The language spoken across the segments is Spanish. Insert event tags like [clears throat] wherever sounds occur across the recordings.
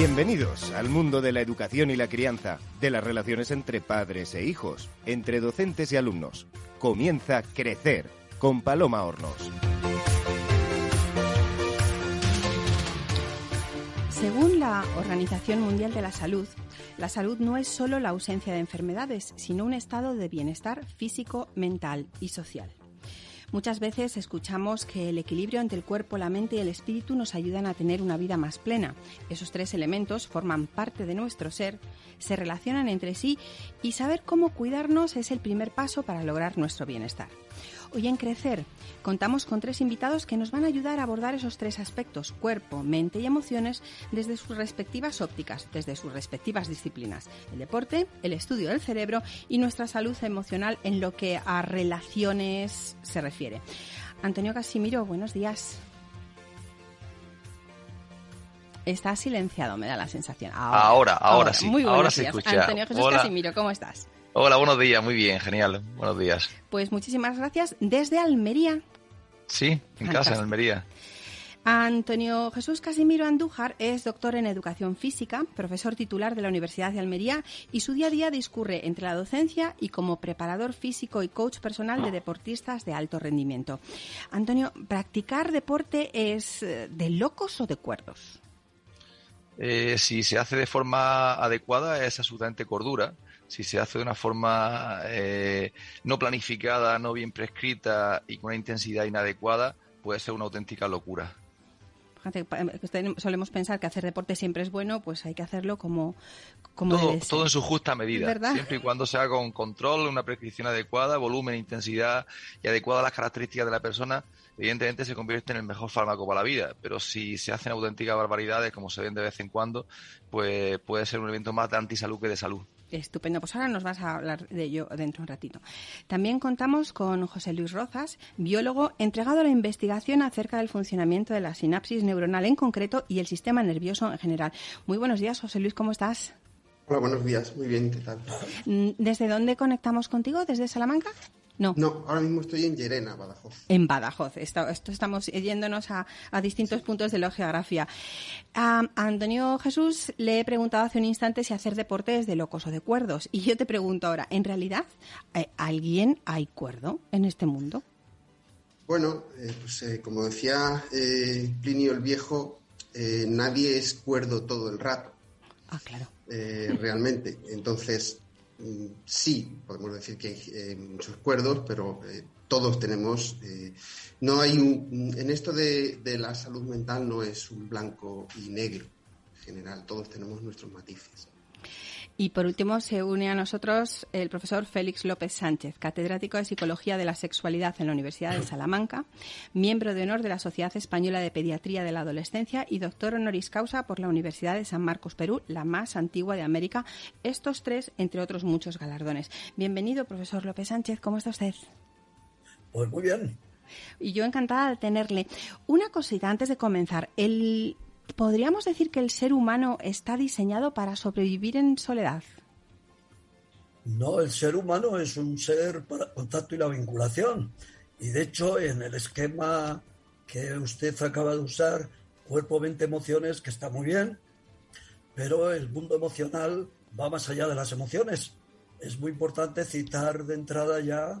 Bienvenidos al mundo de la educación y la crianza, de las relaciones entre padres e hijos, entre docentes y alumnos. Comienza Crecer con Paloma Hornos. Según la Organización Mundial de la Salud, la salud no es solo la ausencia de enfermedades, sino un estado de bienestar físico, mental y social. Muchas veces escuchamos que el equilibrio entre el cuerpo, la mente y el espíritu nos ayudan a tener una vida más plena. Esos tres elementos forman parte de nuestro ser, se relacionan entre sí y saber cómo cuidarnos es el primer paso para lograr nuestro bienestar. Hoy en Crecer contamos con tres invitados que nos van a ayudar a abordar esos tres aspectos, cuerpo, mente y emociones, desde sus respectivas ópticas, desde sus respectivas disciplinas, el deporte, el estudio del cerebro y nuestra salud emocional en lo que a relaciones se refiere. Antonio Casimiro, buenos días. Está silenciado, me da la sensación. Ahora, ahora, sí. Muy buenos ahora días. se escucha. Antonio Jesús Casimiro, ¿cómo estás? Hola, buenos días, muy bien, genial, buenos días. Pues muchísimas gracias desde Almería. Sí, en casa, en Almería. Antonio Jesús Casimiro Andújar es doctor en educación física, profesor titular de la Universidad de Almería y su día a día discurre entre la docencia y como preparador físico y coach personal de deportistas de alto rendimiento. Antonio, ¿practicar deporte es eh, de locos o de cuerdos? Eh, si se hace de forma adecuada es absolutamente cordura. Si se hace de una forma eh, no planificada, no bien prescrita y con una intensidad inadecuada, puede ser una auténtica locura. Fíjate, eh, solemos pensar que hacer deporte siempre es bueno, pues hay que hacerlo como, como todo, debe ser. todo en su justa medida, ¿verdad? siempre y cuando se haga con control, una prescripción adecuada, volumen, intensidad y adecuada a las características de la persona, evidentemente se convierte en el mejor fármaco para la vida. Pero si se hacen auténticas barbaridades, como se ven de vez en cuando, pues puede ser un evento más de antisalud que de salud. Estupendo, pues ahora nos vas a hablar de ello dentro de un ratito. También contamos con José Luis Rozas, biólogo entregado a la investigación acerca del funcionamiento de la sinapsis neuronal en concreto y el sistema nervioso en general. Muy buenos días, José Luis, ¿cómo estás? Hola, buenos días, muy bien, ¿qué tal? ¿Desde dónde conectamos contigo? ¿Desde Salamanca? No. No, ahora mismo estoy en Llerena, Badajoz. En Badajoz. Esto, esto estamos yéndonos a, a distintos sí. puntos de la geografía. A, a, Antonio Jesús le he preguntado hace un instante si hacer deporte es de locos o de cuerdos. Y yo te pregunto ahora, ¿en realidad eh, alguien hay cuerdo en este mundo? Bueno, eh, pues eh, como decía eh, Plinio el Viejo, nadie es cuerdo todo el rato. Ah, claro. Realmente. Entonces, sí, podemos decir que hay eh, muchos cuerdos, pero eh, todos tenemos. eh, no hay un. En esto de, de, la salud mental no es un blanco y negro. En general, todos tenemos nuestros matices. Y por último, se une a nosotros el profesor Félix López Sánchez, catedrático de Psicología de la Sexualidad en la Universidad de Salamanca, miembro de honor de la Sociedad Española de Pediatría de la Adolescencia y doctor honoris causa por la Universidad de San Marcos, Perú, la más antigua de América. Estos tres, entre otros muchos galardones. Bienvenido, profesor López Sánchez. ¿Cómo está usted? Pues muy bien. Y yo encantada de tenerle. Una cosita antes de comenzar. El ¿Podríamos decir que el ser humano está diseñado para sobrevivir en soledad? No, el ser humano es un ser para contacto y la vinculación. Y de hecho, en el esquema que usted acaba de usar, cuerpo, mente, emociones, que está muy bien, pero el mundo emocional va más allá de las emociones. Es muy importante citar de entrada ya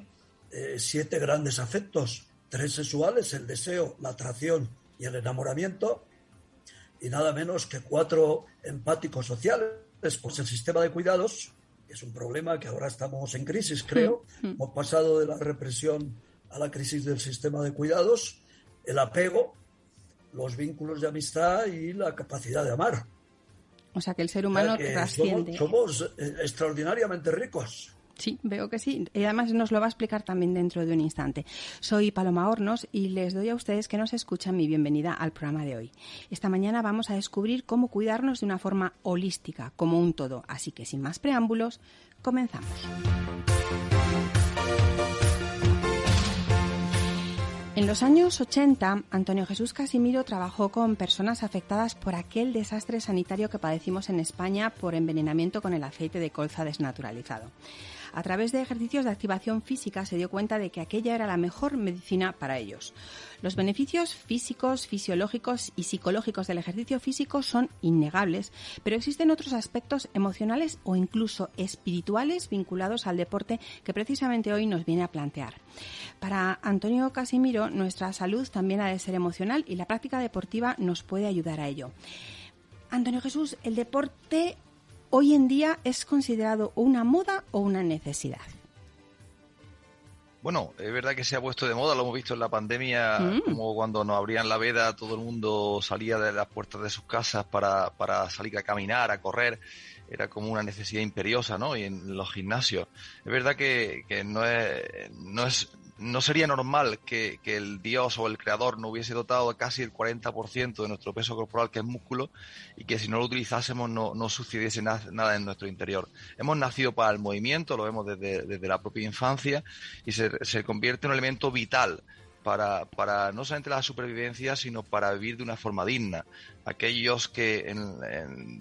eh, siete grandes afectos, tres sexuales, el deseo, la atracción y el enamoramiento, y nada menos que cuatro empáticos sociales, pues el sistema de cuidados, que es un problema que ahora estamos en crisis, creo. Mm -hmm. Hemos pasado de la represión a la crisis del sistema de cuidados, el apego, los vínculos de amistad y la capacidad de amar. O sea que el ser humano o sea. Somos, somos extraordinariamente ricos. Sí, veo que sí. Y además nos lo va a explicar también dentro de un instante. Soy Paloma Hornos y les doy a ustedes que nos escuchan mi bienvenida al programa de hoy. Esta mañana vamos a descubrir cómo cuidarnos de una forma holística, como un todo. Así que sin más preámbulos, comenzamos. En los años 80, Antonio Jesús Casimiro trabajó con personas afectadas por aquel desastre sanitario que padecimos en España por envenenamiento con el aceite de colza desnaturalizado. A través de ejercicios de activación física se dio cuenta de que aquella era la mejor medicina para ellos. Los beneficios físicos, fisiológicos y psicológicos del ejercicio físico son innegables, pero existen otros aspectos emocionales o incluso espirituales vinculados al deporte que precisamente hoy nos viene a plantear. Para Antonio Casimiro, nuestra salud también ha de ser emocional y la práctica deportiva nos puede ayudar a ello. Antonio Jesús, ¿el deporte hoy en día es considerado una moda o una necesidad? Bueno, es verdad que se ha puesto de moda, lo hemos visto en la pandemia, mm. como cuando nos abrían la veda, todo el mundo salía de las puertas de sus casas para, para salir a caminar, a correr, era como una necesidad imperiosa, ¿no? Y en los gimnasios. Es verdad que, que no, es, no es no sería normal que, el Dios o el Creador no hubiese dotado casi el 40% de nuestro peso corporal, que es músculo, y que si no lo utilizásemos no, no sucediese nada, en nuestro interior. Hemos nacido para el movimiento, lo vemos desde, la propia infancia, y se, se, convierte en un elemento vital para, para no solamente la supervivencia, sino para vivir de una forma digna. Aquellos que en,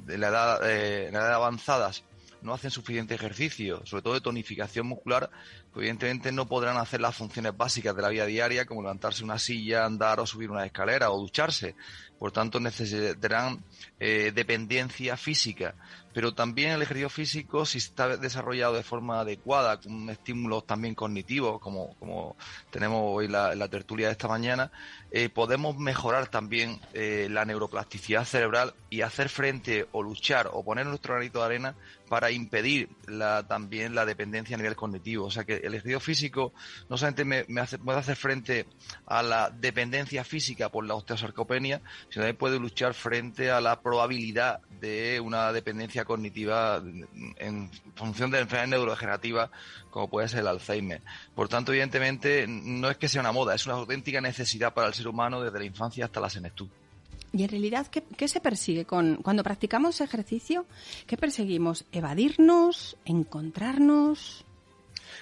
la edad, eh, en la edad avanzadas no hacen suficiente ejercicio, sobre todo de tonificación muscular, evidentemente no podrán hacer las funciones básicas de la vida diaria, como levantarse una silla, andar o subir una escalera o ducharse. Por tanto, necesitarán eh, dependencia física. Pero también el ejercicio físico, si está desarrollado de forma adecuada, con estímulos también cognitivos, como, como tenemos hoy la, la tertulia de esta mañana, eh, podemos mejorar también eh, la neuroplasticidad cerebral y hacer frente o luchar o poner nuestro granito de arena para impedir la, también la dependencia a nivel cognitivo. O sea que el ejercicio físico no solamente me, hace, puede hacer frente a la dependencia física por la osteosarcopenia, sino también puede luchar frente a la probabilidad de una dependencia cognitiva en función de enfermedades neurodegenerativas como puede ser el Alzheimer. Por tanto, evidentemente, no es que sea una moda, es una auténtica necesidad para el ser humano desde la infancia hasta la senectud. Y en realidad, ¿qué, se persigue con cuando practicamos ejercicio? ¿Qué perseguimos? ¿Evadirnos? ¿Encontrarnos?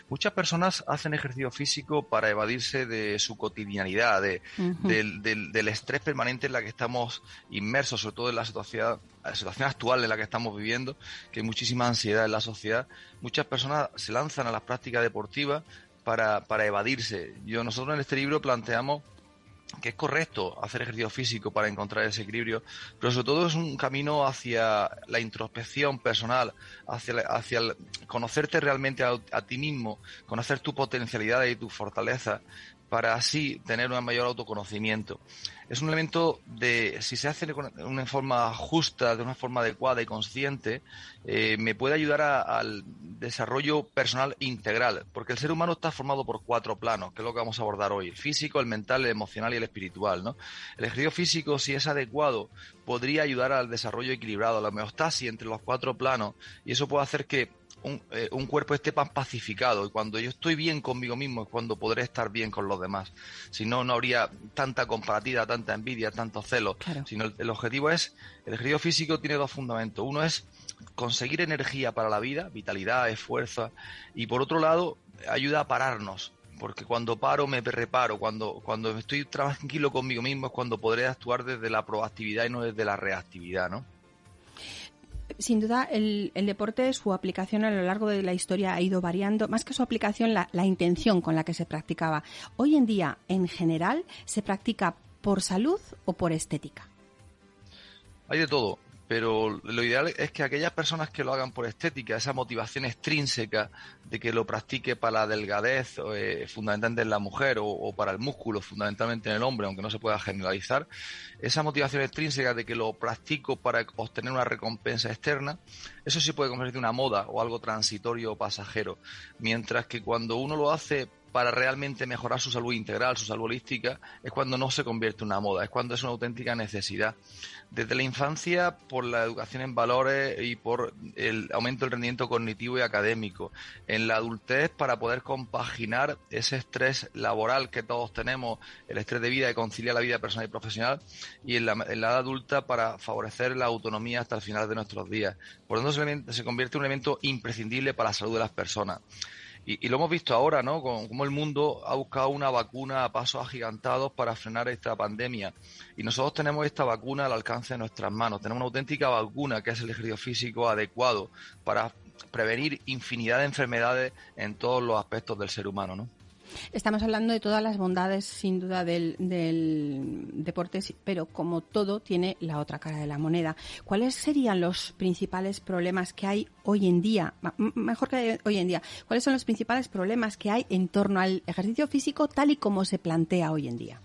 Muchas personas hacen ejercicio físico para evadirse de su cotidianidad, de, del, estrés permanente en la que estamos inmersos, sobre todo en la situación, la situación actual en la que estamos viviendo, que hay muchísima ansiedad en la sociedad. Muchas personas se lanzan a las prácticas deportivas para, para evadirse. Yo, nosotros en este libro planteamos que es correcto hacer ejercicio físico para encontrar ese equilibrio, pero sobre todo es un camino hacia la introspección personal, hacia, hacia conocerte realmente a, a, ti mismo, conocer tu potencialidad y tu fortaleza, para así tener un mayor autoconocimiento. Es un elemento de, si se hace de una forma justa, de una forma adecuada y consciente, eh, me puede ayudar al desarrollo personal integral, porque el ser humano está formado por cuatro planos, que es lo que vamos a abordar hoy, el físico, el mental, el emocional y el espiritual. El ejercicio físico, si es adecuado, podría ayudar al desarrollo equilibrado, a la homeostasis entre los cuatro planos, y eso puede hacer que eh, un, cuerpo esté más pacificado y cuando yo estoy bien conmigo mismo es cuando podré estar bien con los demás. Si no, no habría tanta comparativa, tanta envidia, tanto celo. Sino el, objetivo es, el ejercicio físico tiene dos fundamentos. Uno es conseguir energía para la vida, vitalidad, esfuerzo, y por otro lado, ayuda a pararnos, porque cuando paro me reparo, cuando, cuando estoy tranquilo conmigo mismo es cuando podré actuar desde la proactividad y no desde la reactividad, ¿no? Sin duda el, deporte, su aplicación a lo largo de la historia ha ido variando, más que su aplicación, la, la intención con la que se practicaba. Hoy en día, en general, se practica por salud o por estética. Hay de todo pero lo ideal es que aquellas personas que lo hagan por estética, esa motivación extrínseca de que lo practique para la delgadez, eh, fundamentalmente en la mujer, o, para el músculo, fundamentalmente en el hombre, aunque no se pueda generalizar, esa motivación extrínseca de que lo practico para obtener una recompensa externa, eso sí puede convertirse en una moda o algo transitorio o pasajero. Mientras que cuando uno lo hace para realmente mejorar su salud integral, su salud holística, es cuando no se convierte en una moda, es cuando es una auténtica necesidad. Desde la infancia, por la educación en valores y por el aumento del rendimiento cognitivo y académico. En la adultez, para poder compaginar ese estrés laboral que todos tenemos, el estrés de vida y conciliar la vida personal y profesional. Y en la, edad adulta, para favorecer la autonomía hasta el final de nuestros días. Por lo tanto, se convierte en un elemento imprescindible para la salud de las personas. Y, lo hemos visto ahora, ¿no? Como el mundo ha buscado una vacuna a pasos agigantados para frenar esta pandemia. Y nosotros tenemos esta vacuna al alcance de nuestras manos. Tenemos una auténtica vacuna que es el ejercicio físico adecuado para prevenir infinidad de enfermedades en todos los aspectos del ser humano, ¿no? Estamos hablando de todas las bondades, sin duda, del, deporte, pero como todo tiene la otra cara de la moneda. ¿Cuáles serían los principales problemas que hay hoy en día? Mejor que hoy en día. ¿Cuáles son los principales problemas que hay en torno al ejercicio físico tal y como se plantea hoy en día?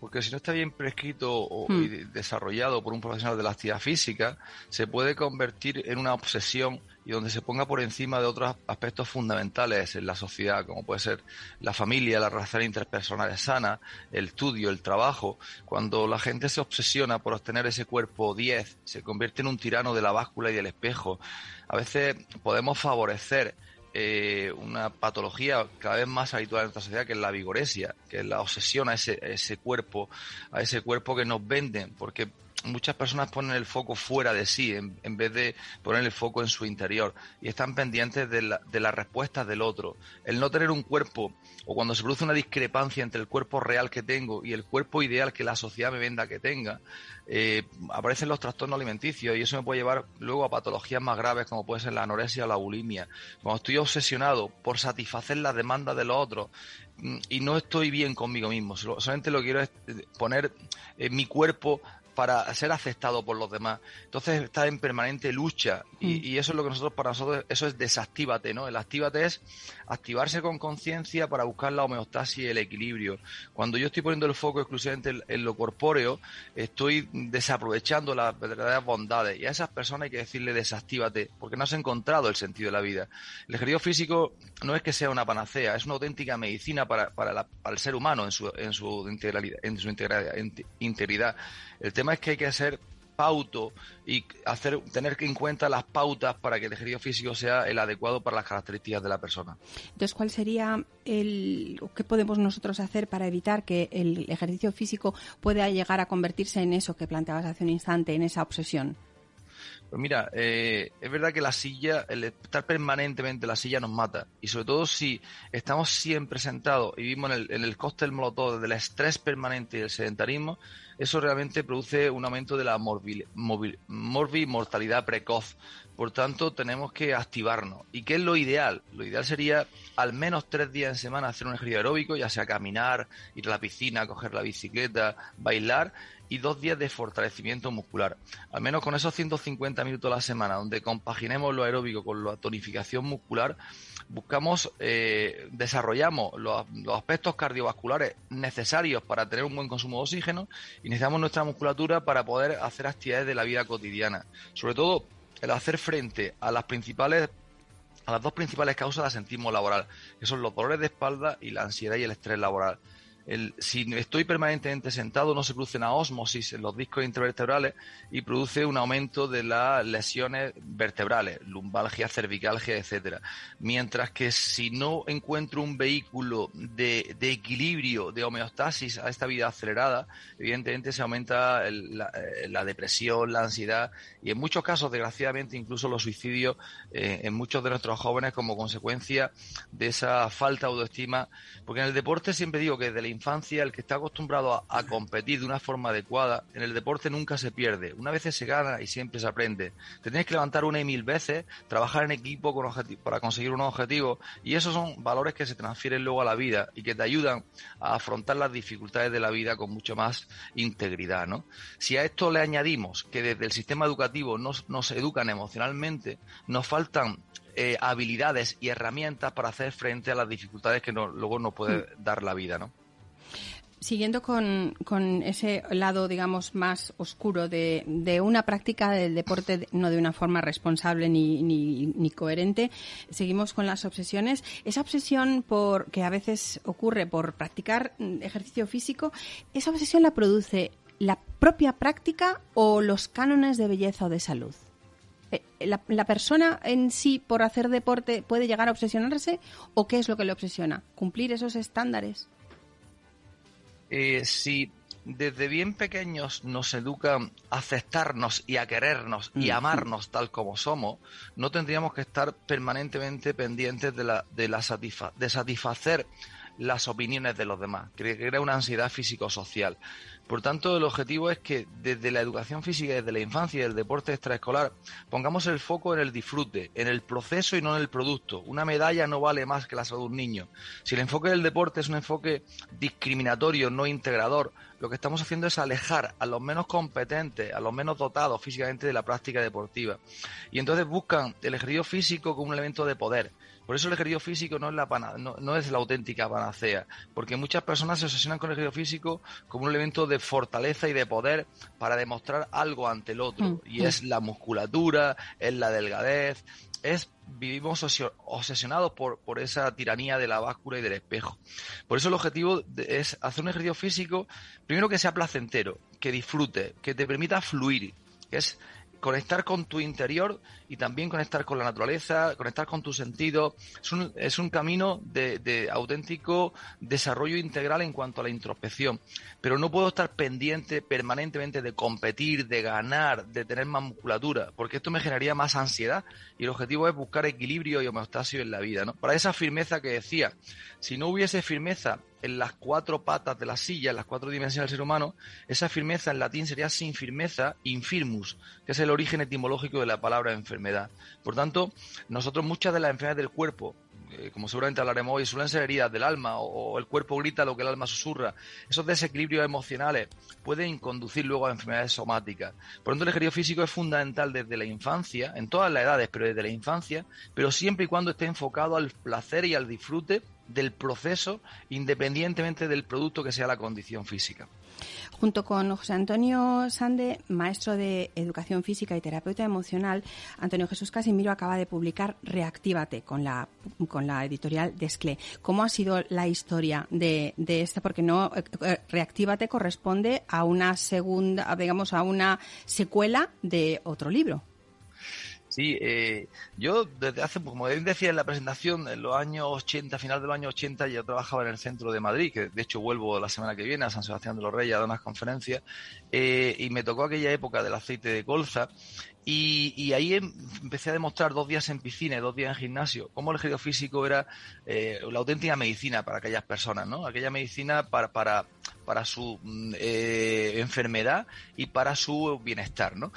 porque si no está bien prescrito o hmm. desarrollado por un profesional de la actividad física, se puede convertir en una obsesión y donde se ponga por encima de otros aspectos fundamentales en la sociedad, como puede ser la familia, la relación interpersonales sana, el estudio, el trabajo. Cuando la gente se obsesiona por obtener ese cuerpo 10, se convierte en un tirano de la báscula y del espejo. A veces podemos favorecer eh, una patología cada vez más habitual en nuestra sociedad que es la vigoresia, que es la obsesión a ese, ese cuerpo, a ese cuerpo que nos venden, porque muchas personas ponen el foco fuera de sí en, vez de poner el foco en su interior y están pendientes de, la, de las respuestas del otro. El no tener un cuerpo o cuando se produce una discrepancia entre el cuerpo real que tengo y el cuerpo ideal que la sociedad me venda que tenga, eh, aparecen los trastornos alimenticios y eso me puede llevar luego a patologías más graves como puede ser la anorexia o la bulimia. Cuando estoy obsesionado por satisfacer las demandas de los otros mm, y no estoy bien conmigo mismo, solamente lo que quiero es eh, poner en mi cuerpo para ser aceptado por los demás. Entonces está en permanente lucha mm. y, eso es lo que nosotros, para nosotros, eso es desactívate, ¿no? El actívate es activarse con conciencia para buscar la homeostasis y el equilibrio. Cuando yo estoy poniendo el foco exclusivamente en, lo corpóreo, estoy desaprovechando las verdaderas bondades y a esas personas hay que decirle desactívate porque no has encontrado el sentido de la vida. El ejercicio físico no es que sea una panacea, es una auténtica medicina para, para, el ser humano en su, en su integralidad. En su integridad. El tema es que hay que hacer pauto y hacer tener en cuenta las pautas para que el ejercicio físico sea el adecuado para las características de la persona. Entonces, ¿cuál sería el qué podemos nosotros hacer para evitar que el ejercicio físico pueda llegar a convertirse en eso que planteabas hace un instante, en esa obsesión? Pues mira, eh, es verdad que la silla, el estar permanentemente en la silla nos mata. Y sobre todo si estamos siempre sentados y vivimos en el, en el cóctel molotov del estrés permanente y del sedentarismo, eso realmente produce un aumento de la morbi, mortalidad precoz. Por tanto, tenemos que activarnos. ¿Y qué es lo ideal? Lo ideal sería al menos tres días en semana hacer un ejercicio aeróbico, ya sea caminar, ir a la piscina, coger la bicicleta, bailar y dos días de fortalecimiento muscular. Al menos con esos 150 minutos a la semana, donde compaginemos lo aeróbico con la tonificación muscular, buscamos, eh, desarrollamos los, aspectos cardiovasculares necesarios para tener un buen consumo de oxígeno y necesitamos nuestra musculatura para poder hacer actividades de la vida cotidiana. Sobre todo, el hacer frente a las principales a las dos principales causas de asentismo laboral, que son los dolores de espalda y la ansiedad y el estrés laboral si estoy permanentemente sentado, no se produce una osmosis en los discos intervertebrales y produce un aumento de las lesiones vertebrales, lumbalgia, cervicalgia, etcétera. Mientras que si no encuentro un vehículo de, equilibrio, de homeostasis a esta vida acelerada, evidentemente se aumenta la, eh, la, depresión, la ansiedad y en muchos casos, desgraciadamente, incluso los suicidios eh, en muchos de nuestros jóvenes como consecuencia de esa falta de autoestima. Porque en el deporte siempre digo que desde la infancia, el que está acostumbrado a, competir de una forma adecuada, en el deporte nunca se pierde. Una vez se gana y siempre se aprende. Te tienes que levantar una y mil veces, trabajar en equipo con para conseguir unos objetivos y esos son valores que se transfieren luego a la vida y que te ayudan a afrontar las dificultades de la vida con mucho más integridad. ¿no? Si a esto le añadimos que desde el sistema educativo nos, nos educan emocionalmente, nos faltan eh, habilidades y herramientas para hacer frente a las dificultades que luego nos puede mm. dar la vida, ¿no? Siguiendo con, ese lado, digamos, más oscuro de, una práctica del deporte no de una forma responsable ni, ni, coherente, seguimos con las obsesiones. Esa obsesión por que a veces ocurre por practicar ejercicio físico, ¿esa obsesión la produce la propia práctica o los cánones de belleza o de salud? Eh, ¿La, ¿La, persona en sí, por hacer deporte, puede llegar a obsesionarse o qué es lo que le obsesiona? ¿Cumplir esos estándares? Eh, si desde bien pequeños nos educan a aceptarnos y a querernos y amarnos tal como somos, no tendríamos que estar permanentemente pendientes de, la, de, la de satisfacer las opiniones de los demás, que crea una ansiedad físico-social. Por tanto, el objetivo es que desde la educación física, desde la infancia y el deporte extraescolar, pongamos el foco en el disfrute, en el proceso y no en el producto. Una medalla no vale más que la salud de un niño. Si el enfoque del deporte es un enfoque discriminatorio, no integrador, lo que estamos haciendo es alejar a los menos competentes, a los menos dotados físicamente de la práctica deportiva. Y entonces buscan el ejercicio físico como un elemento de poder por eso el ejercicio físico no es, la no, es la auténtica panacea, porque muchas personas se obsesionan con el ejercicio físico como un elemento de fortaleza y de poder para demostrar algo ante el otro. Mm, y es la musculatura, es la delgadez, es vivimos obsesionados por, por, esa tiranía de la báscula y del espejo. Por eso el objetivo es hacer un ejercicio físico, primero que sea placentero, que disfrute, que te permita fluir, que es conectar con tu interior y también conectar con la naturaleza, conectar con tu sentido. Es un, es un camino de, de, auténtico desarrollo integral en cuanto a la introspección. Pero no puedo estar pendiente permanentemente de competir, de ganar, de tener más musculatura, porque esto me generaría más ansiedad y el objetivo es buscar equilibrio y homeostasis en la vida. ¿no? Para esa firmeza que decía, si no hubiese firmeza en las cuatro patas de la silla, en las cuatro dimensiones del ser humano, esa firmeza en latín sería sin firmeza, infirmus, que es el origen etimológico de la palabra enfermedad. Por tanto, nosotros muchas de las enfermedades del cuerpo, eh, como seguramente hablaremos hoy, suelen ser heridas del alma o, el cuerpo grita lo que el alma susurra. Esos desequilibrios emocionales pueden conducir luego a enfermedades somáticas. Por tanto, el ejercicio físico es fundamental desde la infancia, en todas las edades, pero desde la infancia, pero siempre y cuando esté enfocado al placer y al disfrute del proceso independientemente del producto que sea la condición física. Junto con José Antonio Sande, maestro de Educación Física y terapeuta emocional, Antonio Jesús Casimiro acaba de publicar Reactívate con la, con la editorial Desclé. ¿Cómo ha sido la historia de, de esta? Porque no, eh, eh, Reactívate corresponde a una segunda, digamos, a una secuela de otro libro. Sí, eh, yo desde hace, como decía en la presentación, en los años 80, final de los años 80, yo trabajaba en el centro de Madrid, que de hecho vuelvo la semana que viene a San Sebastián de los Reyes a dar unas conferencias, eh, y me tocó aquella época del aceite de colza, y, ahí em, empecé a demostrar dos días en piscina y dos días en gimnasio, cómo el ejercicio era eh, la auténtica medicina para aquellas personas, ¿no? Aquella medicina para, para, para su mm, enfermedad y para su bienestar, ¿no?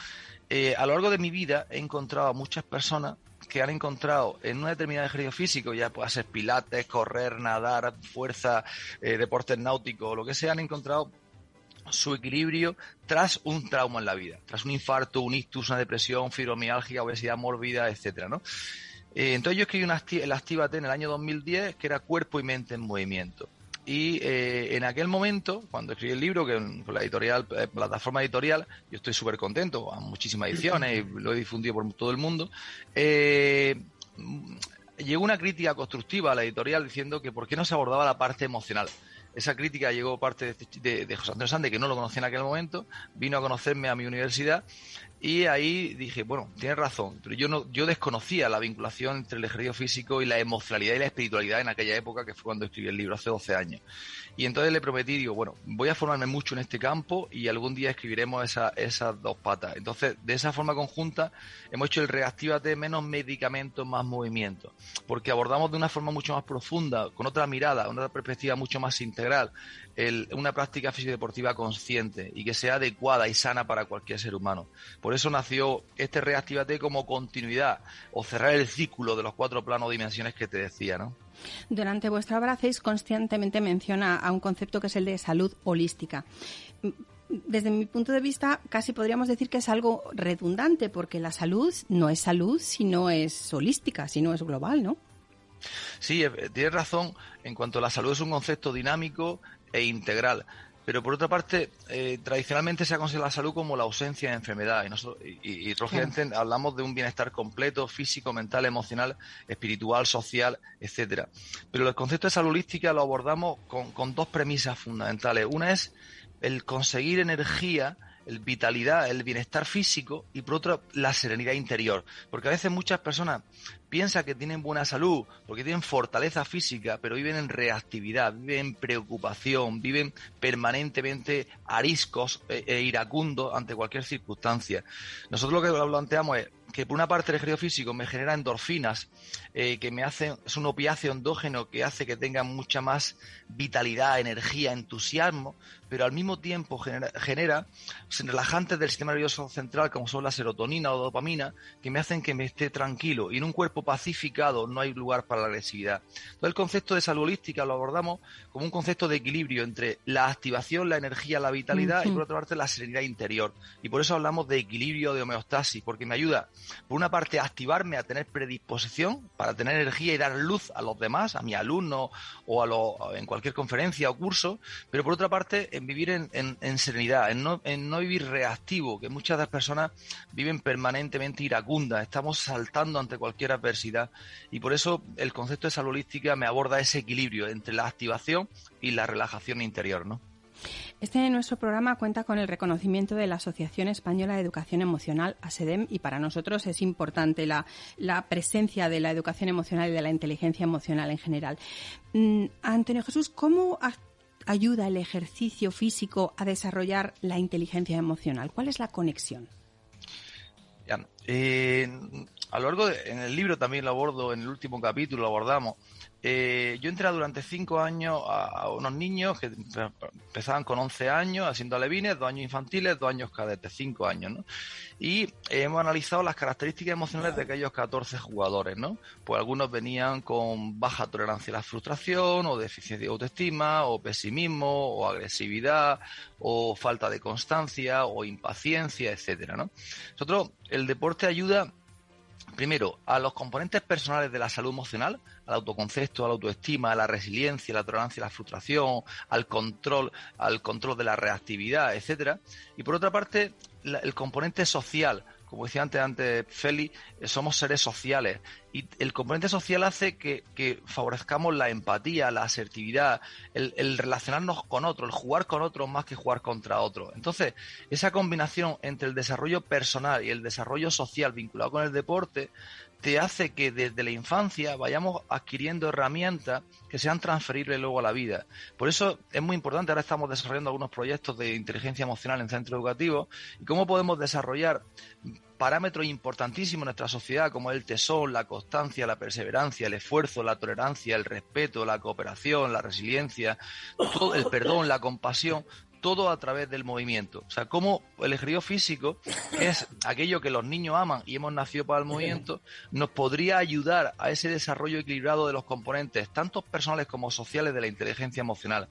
Eh, a lo largo de mi vida he encontrado a muchas personas que han encontrado en una determinada ejercicio físico, ya pueda ser pilates, correr, nadar, fuerza, eh, deportes náuticos lo que sea, han encontrado su equilibrio tras un trauma en la vida, tras un infarto, un ictus, una depresión, fibromialgia, obesidad mórbida, etcétera. Eh, entonces yo escribí una el Actívate en el año 2010 que era cuerpo y mente en movimiento. Y eh, en aquel momento, cuando escribí el libro, que con la editorial, eh, plataforma editorial, yo estoy súper contento, a muchísimas ediciones y [laughs] lo he difundido por todo el mundo, eh, llegó una crítica constructiva a la editorial diciendo que por qué no se abordaba la parte emocional. Esa crítica llegó parte de, de José Antonio Sande, que no lo conocía en aquel momento, vino a conocerme a mi universidad y ahí dije, bueno, tienes razón, pero yo no, yo desconocía la vinculación entre el ejercicio físico y la emocionalidad y la espiritualidad en aquella época, que fue cuando escribí el libro, hace 12 años. Y entonces le prometí, digo, bueno, voy a formarme mucho en este campo y algún día escribiremos esa, esas dos patas. Entonces, de esa forma conjunta, hemos hecho el reactivate menos medicamentos, más movimiento. Porque abordamos de una forma mucho más profunda, con otra mirada, una perspectiva mucho más integral, una práctica físico-deportiva consciente y que sea adecuada y sana para cualquier ser humano. Por eso nació este Reactivate como continuidad o cerrar el círculo de los cuatro planos o dimensiones que te decía, ¿no? Durante vuestra obra hacéis constantemente menciona a un concepto que es el de salud holística. Desde mi punto de vista, casi podríamos decir que es algo redundante, porque la salud no es salud si no es holística, si no es global, ¿no? Sí, eh, tienes razón. En cuanto a la salud es un concepto dinámico, e integral. Pero por otra parte, eh, tradicionalmente se ha considerado la salud como la ausencia de enfermedad. Y, nosotros, y, hablamos de un bienestar completo, físico, mental, emocional, espiritual, social, etcétera. Pero el concepto de salud holística lo abordamos con, con dos premisas fundamentales. Una es el conseguir energía el vitalidad, el bienestar físico y por otro la serenidad interior. Porque a veces muchas personas piensan que tienen buena salud, porque tienen fortaleza física, pero viven en reactividad, viven en preocupación, viven permanentemente ariscos e, e iracundos ante cualquier circunstancia. Nosotros lo que planteamos es que por una parte el ejercicio físico me genera endorfinas, eh, que me hace, es un opiáceo endógeno que hace que tenga mucha más vitalidad, energía, entusiasmo, pero al mismo tiempo genera, genera relajantes del sistema nervioso central, como son la serotonina o dopamina, que me hacen que me esté tranquilo. Y en un cuerpo pacificado no hay lugar para la agresividad. Entonces, el concepto de salud holística lo abordamos como un concepto de equilibrio entre la activación, la energía, la vitalidad y por otra parte la serenidad interior. Y por eso hablamos de equilibrio, de homeostasis, porque me ayuda, por una parte, a activarme, a tener predisposición para tener energía y dar luz a los demás, a mi alumno o a lo, en cualquier conferencia o curso, pero por otra parte, vivir en, serenidad, en no, en no vivir reactivo, que muchas de las personas viven permanentemente iracundas, estamos saltando ante cualquier adversidad y por eso el concepto de salud holística me aborda ese equilibrio entre la activación y la relajación interior, ¿no? Este nuestro programa cuenta con el reconocimiento de la Asociación Española de Educación Emocional, ASEDEM, y para nosotros es importante la, la presencia de la educación emocional y de la inteligencia emocional en general. Mm, Antonio Jesús, ¿cómo ayuda el ejercicio físico a desarrollar la inteligencia emocional? ¿Cuál es la conexión? A lo largo de, en el libro también lo abordo, en el último capítulo lo abordamos, eh, yo entré durante cinco años a, unos niños que empezaban con 11 años haciendo alevines, dos años infantiles, dos años cadetes, cinco años, ¿no? Y hemos analizado las características emocionales de aquellos 14 jugadores, ¿no? Pues algunos venían con baja tolerancia a la frustración, o deficiencia de autoestima, o pesimismo, o agresividad, o falta de constancia, o impaciencia, etcétera, ¿no? Nosotros, el deporte ayuda primero, a los componentes personales de la salud emocional, al autoconcepto, a la autoestima, a la resiliencia, a la tolerancia a la frustración, al control, al control de la reactividad, etcétera. Y por otra parte, el componente social, como decía antes, antes Feli, eh, somos seres sociales y el componente social hace que, favorezcamos la empatía, la asertividad, el, relacionarnos con otro, el jugar con otro más que jugar contra otro. Entonces, esa combinación entre el desarrollo personal y el desarrollo social vinculado con el deporte te hace que desde la infancia vayamos adquiriendo herramientas que sean transferibles luego a la vida. Por eso es muy importante, ahora estamos desarrollando algunos proyectos de inteligencia emocional en centros educativos y cómo podemos desarrollar parámetros importantísimos en nuestra sociedad como el tesón, la constancia, la perseverancia, el esfuerzo, la tolerancia, el respeto, la cooperación, la resiliencia, todo el perdón, la compasión, todo a través del movimiento. O sea, como el ejercicio físico es aquello que los niños aman y hemos nacido para el movimiento, nos podría ayudar a ese desarrollo equilibrado de los componentes, tanto personales como sociales, de la inteligencia emocional.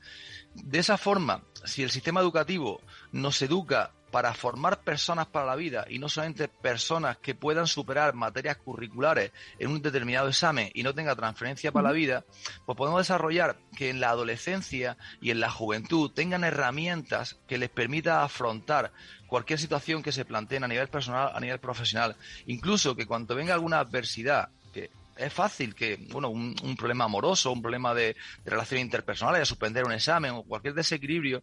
De esa forma, si el sistema educativo nos educa para formar personas para la vida y no solamente personas que puedan superar materias curriculares en un determinado examen y no tenga transferencia para la vida, pues podemos desarrollar que en la adolescencia y en la juventud tengan herramientas que les permita afrontar cualquier situación que se planteen a nivel personal, a nivel profesional. Incluso que cuando venga alguna adversidad, que es fácil que, bueno, un, problema amoroso, un problema de, de relaciones interpersonales, de suspender un examen o cualquier desequilibrio,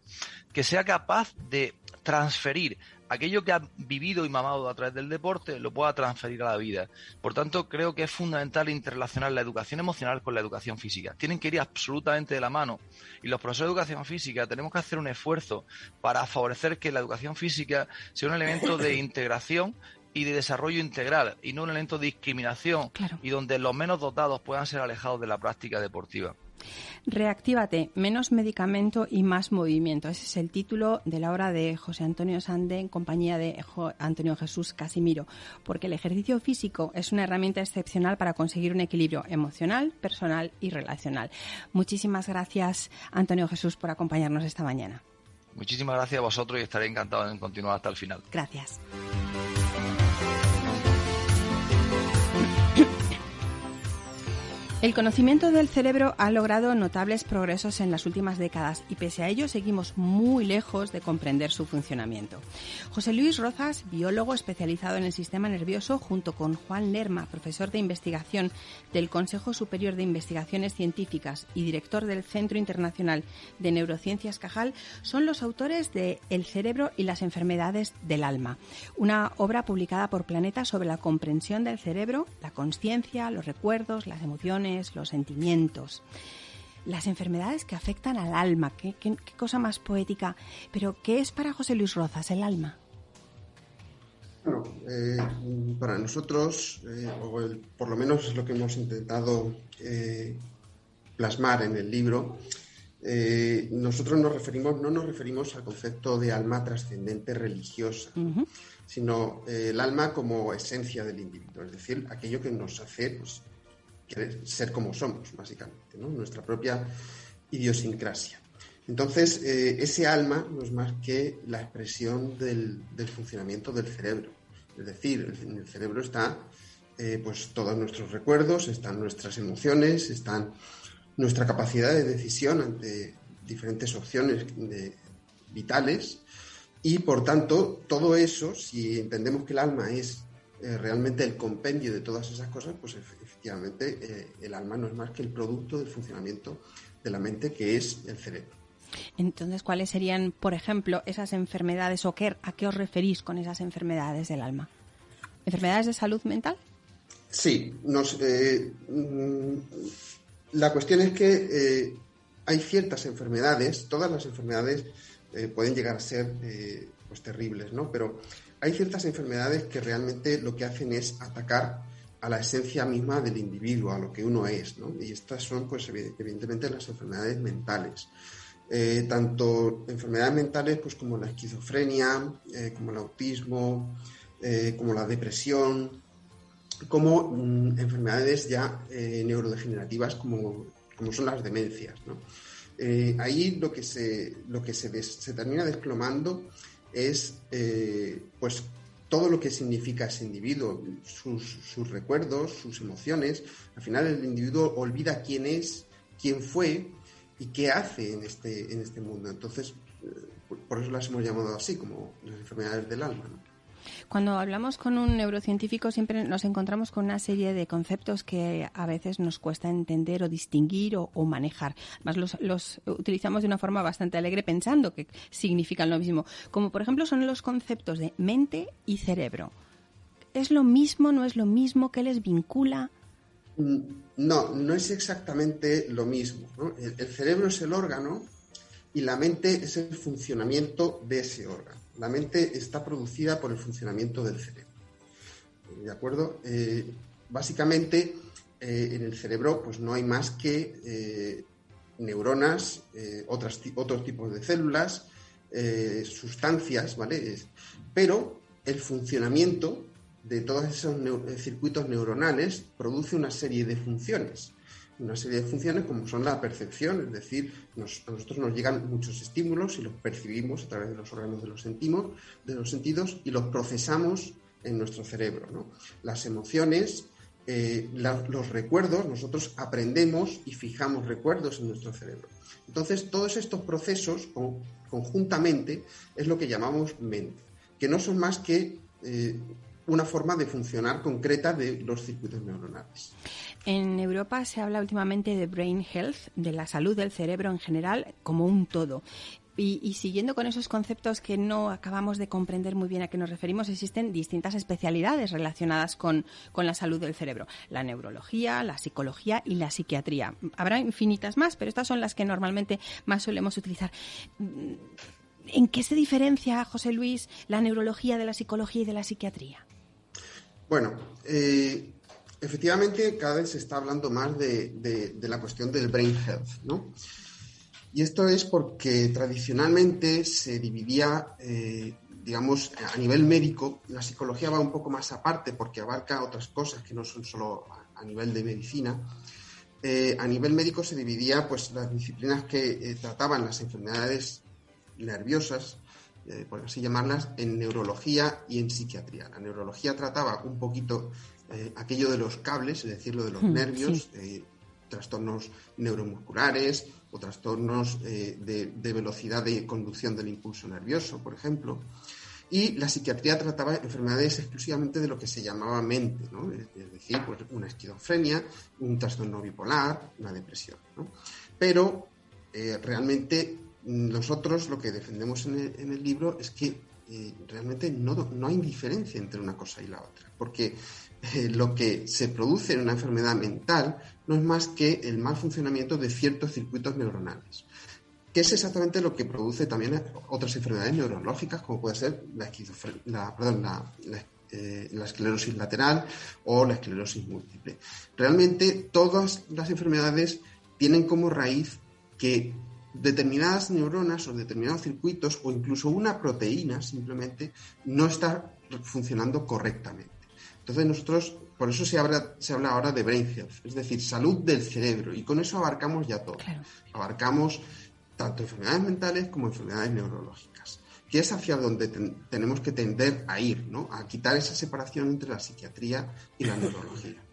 que sea capaz de transferir aquello que ha vivido y mamado a través del deporte, lo pueda transferir a la vida. Por tanto, creo que es fundamental interrelacionar la educación emocional con la educación física. Tienen que ir absolutamente de la mano. Y los profesores de educación física tenemos que hacer un esfuerzo para favorecer que la educación física sea un elemento de [coughs] integración y de desarrollo integral y no un elemento de discriminación y donde los menos dotados puedan ser alejados de la práctica deportiva. Reactívate, menos medicamento y más movimiento. Ese es el título de la obra de José Antonio Sande en compañía de Antonio Jesús Casimiro, porque el ejercicio físico es una herramienta excepcional para conseguir un equilibrio emocional, personal y relacional. Muchísimas gracias, Antonio Jesús, por acompañarnos esta mañana. Muchísimas gracias a vosotros y estaré encantado en continuar hasta el final. Gracias. El conocimiento del cerebro ha logrado notables progresos en las últimas décadas y pese a ello seguimos muy lejos de comprender su funcionamiento. José Luis Rozas, biólogo especializado en el sistema nervioso, junto con Juan Lerma, profesor de investigación del Consejo Superior de Investigaciones Científicas y director del Centro Internacional de Neurociencias Cajal, son los autores de El cerebro y las enfermedades del alma, una obra publicada por Planeta sobre la comprensión del cerebro, la conciencia, los recuerdos, las emociones, los sentimientos, las enfermedades que afectan al alma. Qué, cosa más poética. Pero, ¿qué es para José Luis Rozas el alma? Bueno, eh, para nosotros, eh, o por lo menos es lo que hemos intentado plasmar en el libro, nosotros nos referimos, no nos referimos al concepto de alma trascendente religiosa, sino el alma como esencia del individuo, es decir, aquello que nos hace pues, ser como somos, básicamente, nuestra propia idiosincrasia. Entonces, eh, ese alma no es más que la expresión del, funcionamiento del cerebro. Es decir, en el cerebro están eh, pues, todos nuestros recuerdos, están nuestras emociones, están nuestra capacidad de decisión ante diferentes opciones vitales y, por tanto, todo eso, si entendemos que el alma es eh, realmente el compendio de todas esas cosas, pues efectivamente el alma no es más que el producto del funcionamiento de la mente, que es el cerebro. Entonces, ¿cuáles serían, por ejemplo, esas enfermedades o qué, a qué os referís con esas enfermedades del alma? ¿Enfermedades de salud mental? Sí, eh, mm, la cuestión es que eh, hay ciertas enfermedades, todas las enfermedades eh, pueden llegar a ser pues terribles, ¿no? Pero hay ciertas enfermedades que realmente lo que hacen es atacar a la esencia misma del individuo, a lo que uno es, ¿no? Y estas son, pues, evidentemente, las enfermedades mentales. Eh, tanto enfermedades mentales pues, como la esquizofrenia, eh, como el autismo, eh, como la depresión, como mm, enfermedades ya neurodegenerativas como, como, son las demencias. ahí lo que, se, lo que se, se termina desplomando es pues, todo lo que significa ese individuo, sus, recuerdos, sus emociones. Al final el individuo olvida quién es, quién fue, y qué hace en este, en este mundo. Entonces, eh, por eso las hemos llamado así, como las enfermedades del alma. Cuando hablamos con un neurocientífico siempre nos encontramos con una serie de conceptos que a veces nos cuesta entender o distinguir o, manejar. Además los, los, utilizamos de una forma bastante alegre pensando que significan lo mismo. Como por ejemplo son los conceptos de mente y cerebro. ¿Es lo mismo? ¿No es lo mismo? ¿Qué les vincula? Mm, no, no es exactamente lo mismo. El, cerebro es el órgano y la mente es el funcionamiento de ese órgano. La mente está producida por el funcionamiento del cerebro. ¿De acuerdo? Eh, básicamente, eh, en el cerebro pues no hay más que eh, neuronas, otros tipos de células, sustancias, ¿vale? Pero el funcionamiento de todos esos circuitos neuronales produce una serie de funciones. Una serie de funciones como son la percepción, es decir, a nosotros nos llegan muchos estímulos y los percibimos a través de los órganos de los, sentimos, de los sentidos y los procesamos en nuestro cerebro. Las emociones, eh, los recuerdos, nosotros aprendemos y fijamos recuerdos en nuestro cerebro. Entonces, todos estos procesos conjuntamente es lo que llamamos mente, que no son más que eh, una forma de funcionar concreta de los circuitos neuronales. En Europa se habla últimamente de brain health, de la salud del cerebro en general, como un todo. Y, siguiendo con esos conceptos que no acabamos de comprender muy bien a qué nos referimos, existen distintas especialidades relacionadas con, con, la salud del cerebro. La neurología, la psicología y la psiquiatría. Habrá infinitas más, pero estas son las que normalmente más solemos utilizar. ¿En qué se diferencia, José Luis, la neurología de la psicología y de la psiquiatría? Bueno, eh, efectivamente cada vez se está hablando más de, la cuestión del brain health, ¿no? Y esto es porque tradicionalmente se dividía, eh, digamos, a nivel médico, la psicología va un poco más aparte porque abarca otras cosas que no son solo a, nivel de medicina. Eh, a nivel médico se dividía pues las disciplinas que trataban las enfermedades nerviosas, eh, por así llamarlas, en neurología y en psiquiatría. La neurología trataba un poquito eh, aquello de los cables, es decir, lo de los hmm, nervios, eh, trastornos neuromusculares o trastornos de, velocidad de conducción del impulso nervioso, por ejemplo. Y la psiquiatría trataba enfermedades exclusivamente de lo que se llamaba mente, es, decir, pues una esquizofrenia, un trastorno bipolar, una depresión. Pero realmente nosotros lo que defendemos en el, libro es que eh, realmente no, no, hay diferencia entre una cosa y la otra, porque eh, lo que se produce en una enfermedad mental no es más que el mal funcionamiento de ciertos circuitos neuronales, que es exactamente lo que produce también otras enfermedades neurológicas, como puede ser la, la, eh, la esclerosis lateral o la esclerosis múltiple. Realmente todas las enfermedades tienen como raíz que determinadas neuronas o determinados circuitos o incluso una proteína simplemente no está funcionando correctamente. Entonces nosotros, por eso se habla, se habla ahora de brain health, es decir, salud del cerebro, y con eso abarcamos ya todo. Abarcamos tanto enfermedades mentales como enfermedades neurológicas, que es hacia donde tenemos que tender a ir, ¿no? a quitar esa separación entre la psiquiatría y la neurología. [laughs]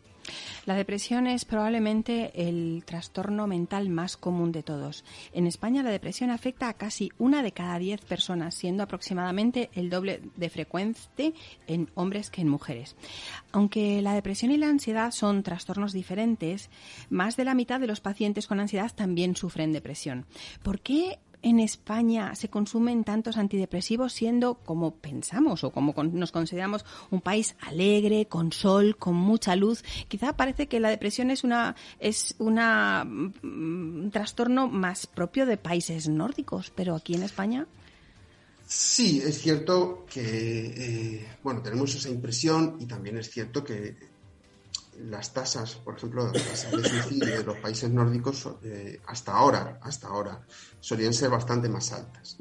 La depresión es probablemente el trastorno mental más común de todos. En España la depresión afecta a casi una de cada diez personas, siendo aproximadamente el doble de frecuente en hombres que en mujeres. Aunque la depresión y la ansiedad son trastornos diferentes, más de la mitad de los pacientes con ansiedad también sufren depresión. ¿Por qué en España se consumen tantos antidepresivos siendo como pensamos o como nos consideramos un país alegre, con sol, con mucha luz? Quizá parece que la depresión es una es una mm, un trastorno más propio de países nórdicos, pero aquí en España Sí, es cierto que eh, bueno tenemos esa impresión y también es cierto que las tasas, por ejemplo, las tasas de suicidio de los países nórdicos eh, hasta ahora, hasta ahora, solían ser bastante más altas.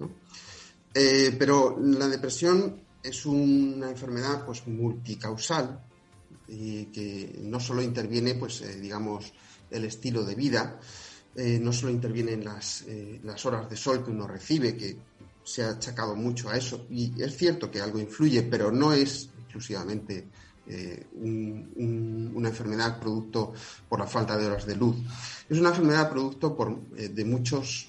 Eh, pero la depresión es una enfermedad pues multicausal y que no solo interviene, pues, eh, digamos, el estilo de vida, no solo interviene en las, las horas de sol que uno recibe, que se ha achacado mucho a eso, y es cierto que algo influye, pero no es exclusivamente eh, una enfermedad producto por la falta de horas de luz. Es una enfermedad producto por, eh, de muchos,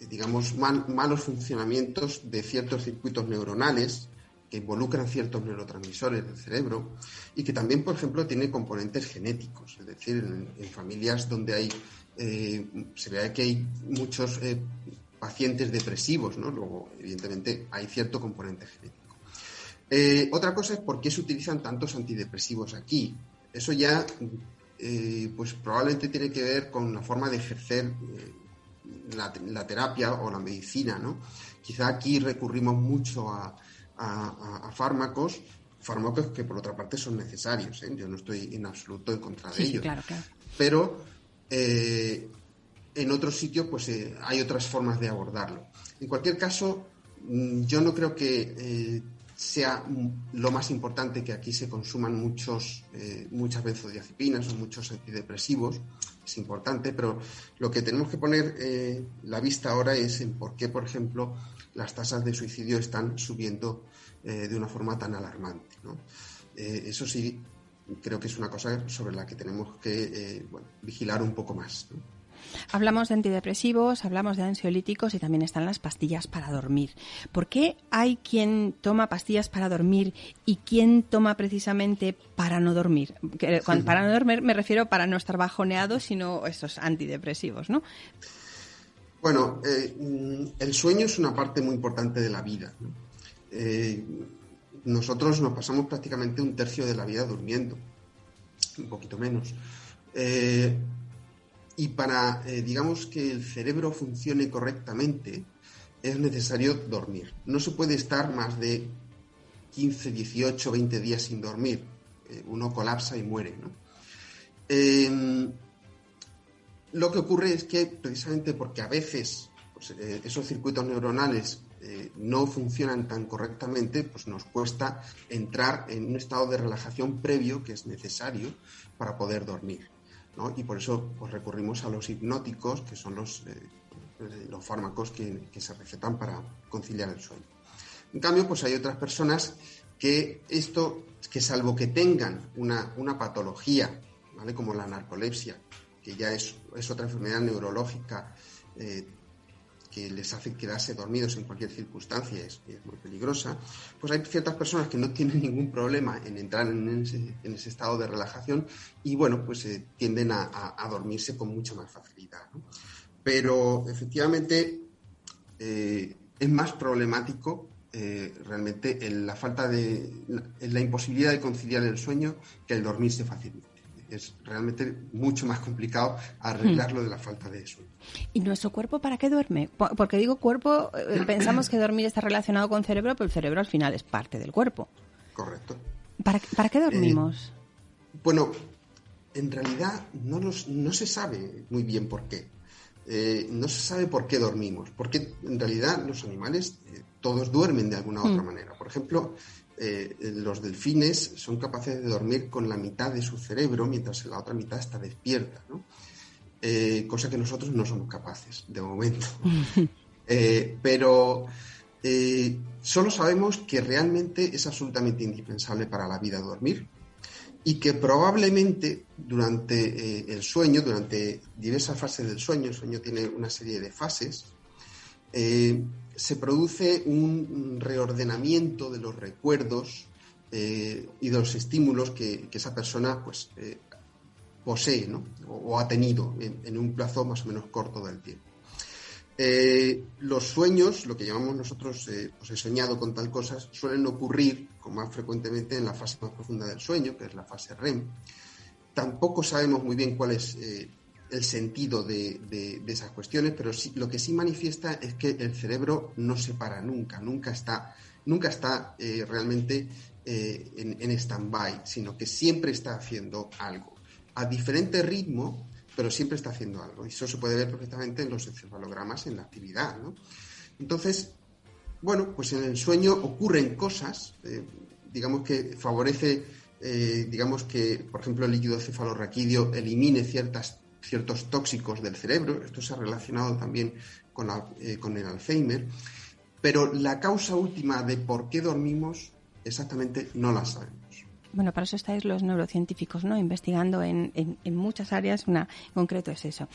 eh, digamos, malos funcionamientos de ciertos circuitos neuronales que involucran ciertos neurotransmisores del cerebro y que también, por ejemplo, tiene componentes genéticos. Es decir, en, familias donde hay, se ve que hay muchos pacientes depresivos, ¿no? Luego, evidentemente, hay cierto componente genético. Eh, otra cosa es por qué se utilizan tantos antidepresivos aquí. Eso ya, eh, pues probablemente tiene que ver con la forma de ejercer eh, la, terapia o la medicina, ¿no? Quizá aquí recurrimos mucho a, fármacos, fármacos que por otra parte son necesarios. Yo no estoy en absoluto en contra de ellos. claro, claro. Pero en otros sitios, pues hay otras formas de abordarlo. En cualquier caso, mm, yo no creo que sea lo más importante que aquí se consuman muchos, eh, muchas benzodiazepinas o muchos antidepresivos, es importante, pero lo que tenemos que poner eh, la vista ahora es en por qué, por ejemplo, las tasas de suicidio están subiendo eh, de una forma tan alarmante. eso sí, creo que es una cosa sobre la que tenemos que vigilar un poco más. Hablamos de antidepresivos, hablamos de ansiolíticos y también están las pastillas para dormir. ¿Por qué hay quien toma pastillas para dormir y quien toma precisamente para no dormir? para no dormir me refiero para no estar bajoneado, sino esos antidepresivos, ¿no? Bueno, eh, mm, el sueño es una parte muy importante de la vida. Eh, nosotros nos pasamos prácticamente un tercio de la vida durmiendo, un poquito menos. Eh, y para, eh, digamos, que el cerebro funcione correctamente, es necesario dormir. No se puede estar más de 15, 18, 20 días sin dormir. Eh, uno colapsa y muere. Em, lo que ocurre es que precisamente porque a veces pues, eh, esos circuitos neuronales no funcionan tan correctamente, pues nos cuesta entrar en un estado de relajación previo que es necesario para poder dormir. Y por eso pues, recurrimos a los hipnóticos, que son los, eh, los fármacos que, se recetan para conciliar el sueño. En cambio, pues hay otras personas que esto, que salvo que tengan una, una patología, ¿vale? como la narcolepsia, que ya es, es otra enfermedad neurológica eh, les hace quedarse dormidos en cualquier circunstancia, es, es, muy peligrosa, pues hay ciertas personas que no tienen ningún problema en entrar en ese, estado de relajación y bueno, pues eh, tienden a, dormirse con mucha más facilidad. Pero efectivamente eh, es más problemático eh, realmente la falta de la imposibilidad de conciliar el sueño que el dormirse fácilmente es realmente mucho más complicado arreglarlo de la falta de sueño. ¿Y nuestro cuerpo para qué duerme? Porque digo cuerpo, eh, [clears throat] pensamos que dormir está relacionado con cerebro, pero el cerebro al final es parte del cuerpo. Correcto. ¿Para, qué dormimos? bueno, en realidad no, no se sabe muy bien por qué. no se sabe por qué dormimos, porque en realidad los animales todos duermen de alguna u otra mm. manera. Por ejemplo, eh, los delfines son capaces de dormir con la mitad de su cerebro mientras la otra mitad está despierta, eh, cosa que nosotros no somos capaces de momento. [laughs] Eh, pero solo sabemos que realmente es absolutamente indispensable para la vida dormir y que probablemente durante el sueño, durante diversas fases del sueño, el sueño tiene una serie de fases, se produce un reordenamiento de los recuerdos eh, y de los estímulos que, esa persona pues, eh, posee o, ha tenido en, un plazo más o menos corto del tiempo. Eh, los sueños, lo que llamamos nosotros, pues he soñado con tal cosa, suelen ocurrir con más frecuentemente en la fase más profunda del sueño, que es la fase REM. Tampoco sabemos muy bien cuál es el sentido de, esas cuestiones, pero lo que sí manifiesta es que el cerebro no se para nunca, nunca está, nunca está eh, realmente eh, en, en stand-by, sino que siempre está haciendo algo, a diferente ritmo, pero siempre está haciendo algo. Y eso se puede ver perfectamente en los encefalogramas, en la actividad. Entonces, bueno, pues en el sueño ocurren cosas, eh, digamos que favorece digamos que, por ejemplo, el líquido cefalorraquídeo elimine ciertas ciertos tóxicos del cerebro. Esto se ha relacionado también con, eh, con el Alzheimer. Pero la causa última de por qué dormimos exactamente no la sabemos. Bueno, para eso estáis los neurocientíficos, ¿no? Investigando en, muchas áreas, una en concreto es eso.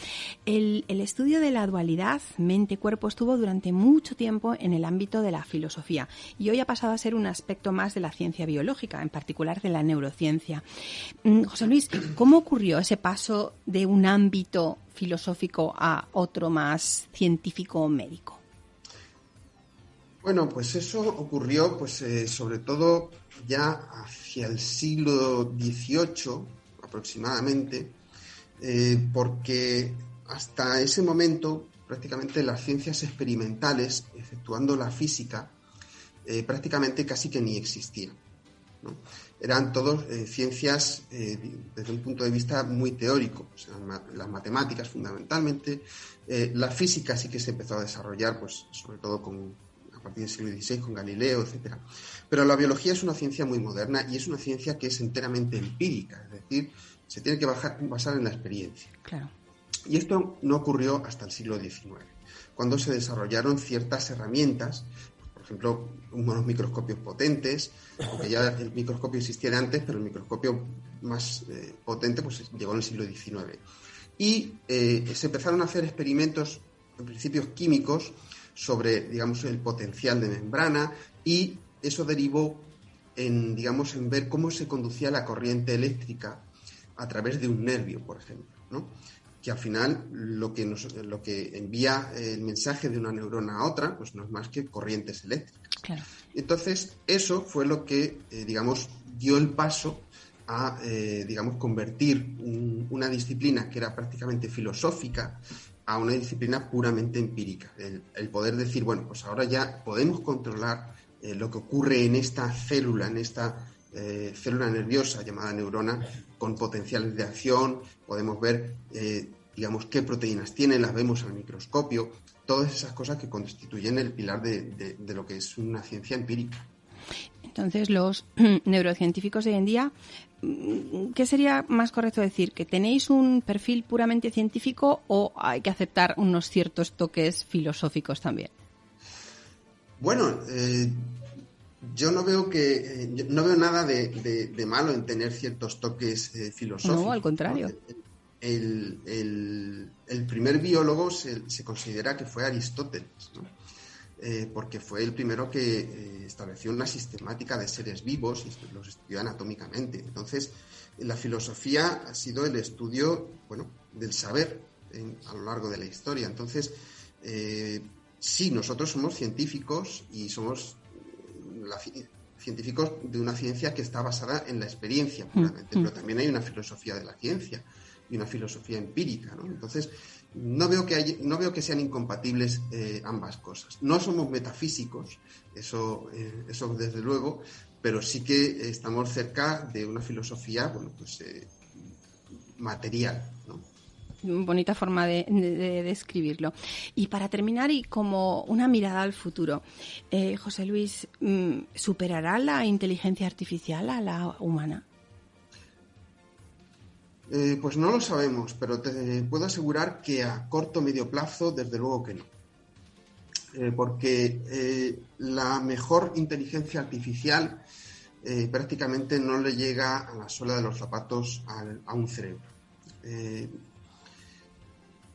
El, estudio de la dualidad mente-cuerpo estuvo durante mucho tiempo en el ámbito de la filosofía y hoy ha pasado a ser un aspecto más de la ciencia biológica, en particular de la neurociencia. Mm, José Luis, ¿cómo ocurrió ese paso de un ámbito filosófico a otro más científico o médico? Bueno, pues eso ocurrió, pues eh, sobre todo ya hacia el siglo XVIII aproximadamente, eh, porque hasta ese momento prácticamente las ciencias experimentales, exceptuando la física, eh, prácticamente casi que ni existían. Eran todos ciencias desde un punto de vista muy teórico, las matemáticas fundamentalmente, la física sí que se empezó a desarrollar, pues sobre todo con a partir del siglo XVI con Galileo, etcétera. Pero la biología es una ciencia muy moderna y es una ciencia que es enteramente empírica, es decir, se tiene que basar en la experiencia. Claro. Y esto no ocurrió hasta el siglo XIX, cuando se desarrollaron ciertas herramientas, por ejemplo, unos microscopios potentes, aunque ya el microscopio existía antes, pero el microscopio más eh, potente pues, llegó en el siglo XIX. Y eh, se empezaron a hacer experimentos, en principios químicos, sobre, digamos, el potencial de membrana y eso derivó en, digamos, en ver cómo se conducía la corriente eléctrica a través de un nervio, por ejemplo, ¿no? que al final lo que, nos, lo que envía el mensaje de una neurona a otra, pues no es más que corrientes eléctricas. Entonces, eso fue lo que, eh, digamos, dio el paso a, eh, digamos, convertir una disciplina que era prácticamente filosófica a una disciplina puramente empírica. El, poder decir, bueno, pues ahora ya podemos controlar eh, lo que ocurre en esta célula, en esta eh, célula nerviosa llamada neurona, con potenciales de acción, podemos ver, eh, digamos, qué proteínas tiene, las vemos al microscopio, todas esas cosas que constituyen el pilar de lo que es una ciencia empírica. Entonces, los [clears throat] neurocientíficos de hoy en día, mm, ¿qué sería más correcto decir? ¿Que tenéis un perfil puramente científico o hay que aceptar unos ciertos toques filosóficos también? Bueno, eh, yo no veo que eh, no veo nada de, malo en tener ciertos toques eh, filosóficos. No, al contrario. El, primer biólogo se, se, considera que fue Aristóteles. ¿no? Eh, porque fue el primero que estableció una sistemática de seres vivos y los estudió anatómicamente. Entonces, la filosofía ha sido el estudio, bueno, del saber a lo largo de la historia. Entonces, eh, sí, nosotros somos científicos y somos científicos de una ciencia que está basada en la experiencia, puramente, mm, pero mm. también hay una filosofía de la ciencia y una filosofía empírica, ¿no? Entonces, no veo que, no veo que sean incompatibles eh, ambas cosas. No somos metafísicos, eso, eh, eso desde luego, pero sí que estamos cerca de una filosofía, bueno, pues eh, material, ¿no? Bonita forma de, describirlo. Y para terminar, y como una mirada al futuro, eh, José Luis, mm, ¿superará la inteligencia artificial a la humana? Eh, pues no lo sabemos, pero te puedo asegurar que a corto o medio plazo, desde luego que no. Eh, porque la mejor inteligencia artificial prácticamente no le llega a la suela de los zapatos a un cerebro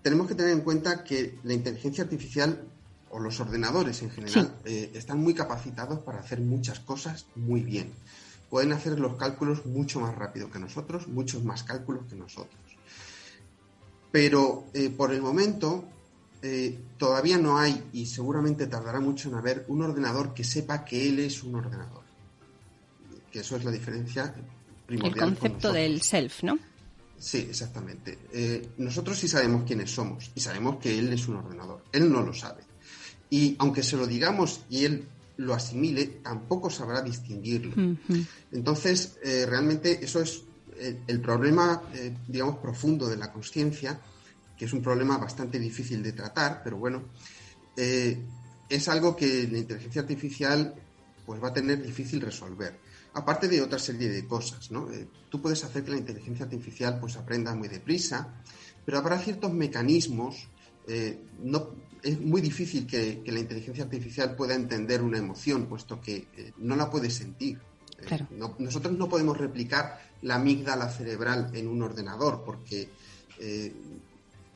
tenemos que tener en cuenta que la inteligencia artificial o los ordenadores en general eh, están muy capacitados para hacer muchas cosas muy bien. Pueden hacer los cálculos mucho más rápido que nosotros, muchos más cálculos que nosotros. Pero eh, por el momento eh, todavía no hay, y seguramente tardará mucho en haber, un ordenador que sepa que él es un ordenador. Que eso es la diferencia primordial. El concepto del self, ¿no? Sí, exactamente. Eh, nosotros sí sabemos quiénes somos y sabemos que él es un ordenador. Él no lo sabe. Y aunque se lo digamos y él lo asimile, tampoco sabrá distinguirlo. Entonces, eh, realmente eso es eh, el, problema, digamos, profundo de la conciencia, que es un problema bastante difícil de tratar, pero bueno, es algo que la inteligencia artificial pues va a tener difícil resolver aparte de otra serie de cosas, ¿no? Eh, tú puedes hacer que la inteligencia artificial pues aprenda muy deprisa, pero habrá ciertos mecanismos, eh, no, es muy difícil que, la inteligencia artificial pueda entender una emoción, puesto que eh, no la puede sentir. nosotros no podemos replicar la amígdala cerebral en un ordenador, porque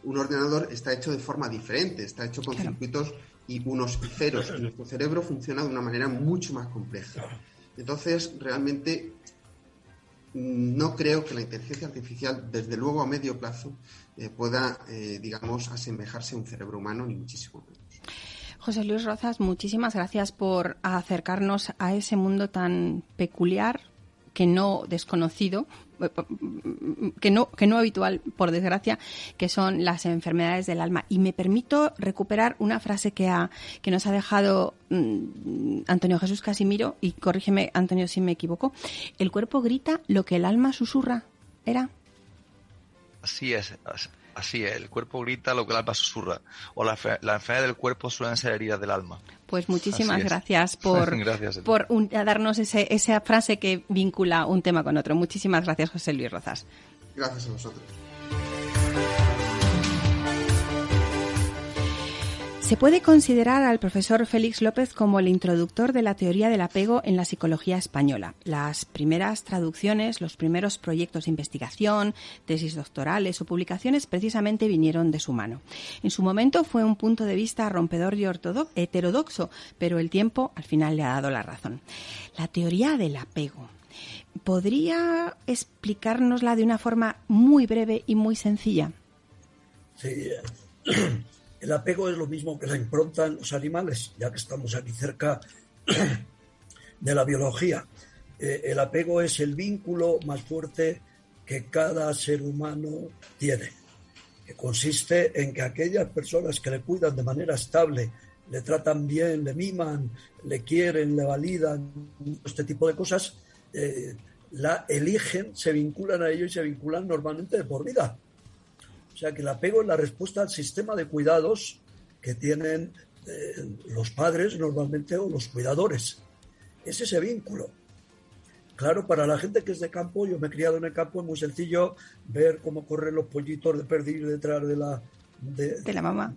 un ordenador está hecho de forma diferente, está hecho con circuitos y unos y ceros, y nuestro cerebro funciona de una manera mucho más compleja. Entonces, realmente no creo que la inteligencia artificial, desde luego a medio plazo, eh, pueda, eh, digamos, asemejarse a un cerebro humano, ni muchísimo menos. José Luis Rozas, muchísimas gracias por acercarnos a ese mundo tan peculiar, que no desconocido, que no, que no habitual, por desgracia, que son las enfermedades del alma. Y me permito recuperar una frase que, ha, que nos ha dejado mm, Antonio Jesús Casimiro, y corrígeme, Antonio, si me equivoco. El cuerpo grita lo que el alma susurra. ¿Era? Así es. Así es, el cuerpo grita lo que el alma susurra. O la, la enfermedad del cuerpo suelen ser heridas del alma. Pues muchísimas gracias por, [laughs] por darnos ese, esa frase que vincula un tema con otro. Muchísimas gracias, José Luis Rozas. Gracias a vosotros. Se puede considerar al profesor Félix López como el introductor de la teoría del apego en la psicología española. Las primeras traducciones, los primeros proyectos de investigación, tesis doctorales o publicaciones precisamente vinieron de su mano. En su momento fue un punto de vista rompedor y heterodoxo, pero el tiempo al final le ha dado la razón. La teoría del apego. ¿Podría explicárnosla de una forma muy breve y muy sencilla? Sí. El apego es lo mismo que la impronta en los animales, ya que estamos aquí cerca [clears throat] de la biología. Eh, el apego es el vínculo más fuerte que cada ser humano tiene, que consiste en que aquellas personas que le cuidan de manera estable, le tratan bien, le miman, le quieren, le validan, este tipo de cosas, eh, la eligen, se vinculan a ello y se vinculan normalmente de por vida. O sea que el apego es la respuesta al sistema de cuidados que tienen eh, los padres normalmente o los cuidadores. Es ese vínculo. Claro, para la gente que es de campo, yo me he criado en el campo, es muy sencillo ver cómo corren los pollitos de perdiz detrás de la... De, la mamá.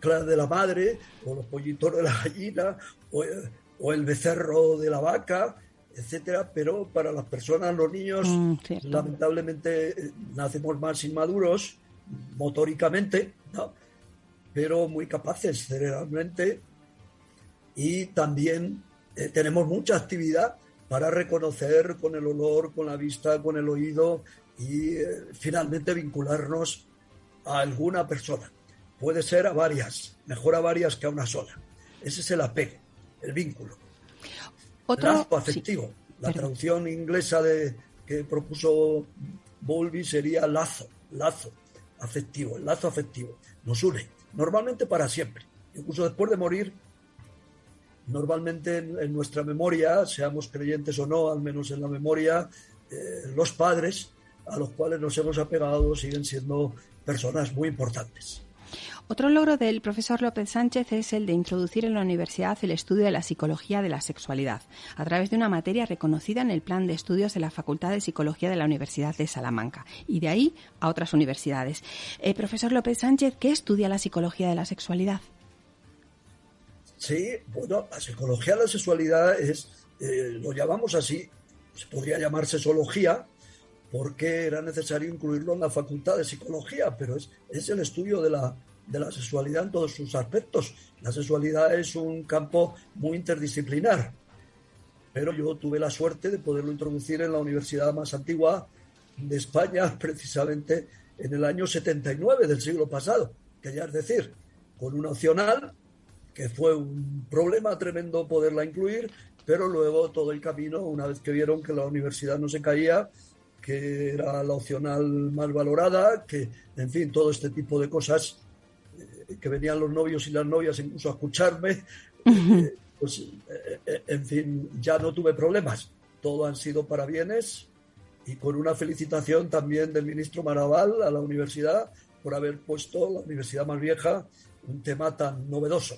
claro, de la madre, o los pollitos de la gallina, o, el becerro de la vaca, etcétera, pero para las personas, los niños, mm, lamentablemente eh, nacemos más inmaduros motóricamente, pero muy capaces cerebralmente y también eh, tenemos mucha actividad para reconocer con el olor, con la vista, con el oído y eh, finalmente vincularnos a alguna persona. Puede ser a varias, mejor a varias que a una sola. Ese es el apego, el vínculo. Otro afectivo. La traducción inglesa de, que propuso Bowlby sería lazo, lazo afectivo, el lazo afectivo, nos une, normalmente para siempre. Incluso después de morir, normalmente en, nuestra memoria, seamos creyentes o no, al menos en la memoria, eh, los padres a los cuales nos hemos apegado siguen siendo personas muy importantes. Otro logro del profesor López Sánchez es el de introducir en la universidad el estudio de la psicología de la sexualidad, a través de una materia reconocida en el plan de estudios de la Facultad de Psicología de la Universidad de Salamanca, y de ahí a otras universidades. Eh, profesor López Sánchez, ¿qué estudia la psicología de la sexualidad? Sí, bueno, la psicología de la sexualidad es, eh, lo llamamos así, se podría llamar sexología, porque era necesario incluirlo en la facultad de psicología, pero es, es el estudio de la, de la sexualidad en todos sus aspectos. La sexualidad es un campo muy interdisciplinar, pero yo tuve la suerte de poderlo introducir en la universidad más antigua de España, [laughs] precisamente en el año 79 del siglo pasado, que ya es decir, con una opcional, que fue un problema tremendo poderla incluir, pero luego todo el camino, una vez que vieron que la universidad no se caía, que era la opcional más valorada, que, en fin, todo este tipo de cosas que venían los novios y las novias incluso a escucharme, [laughs] eh, pues eh, eh, en fin, ya no tuve problemas. Todo han sido para bienes y con una felicitación también del ministro Maraval a la universidad por haber puesto la universidad más vieja un tema tan novedoso.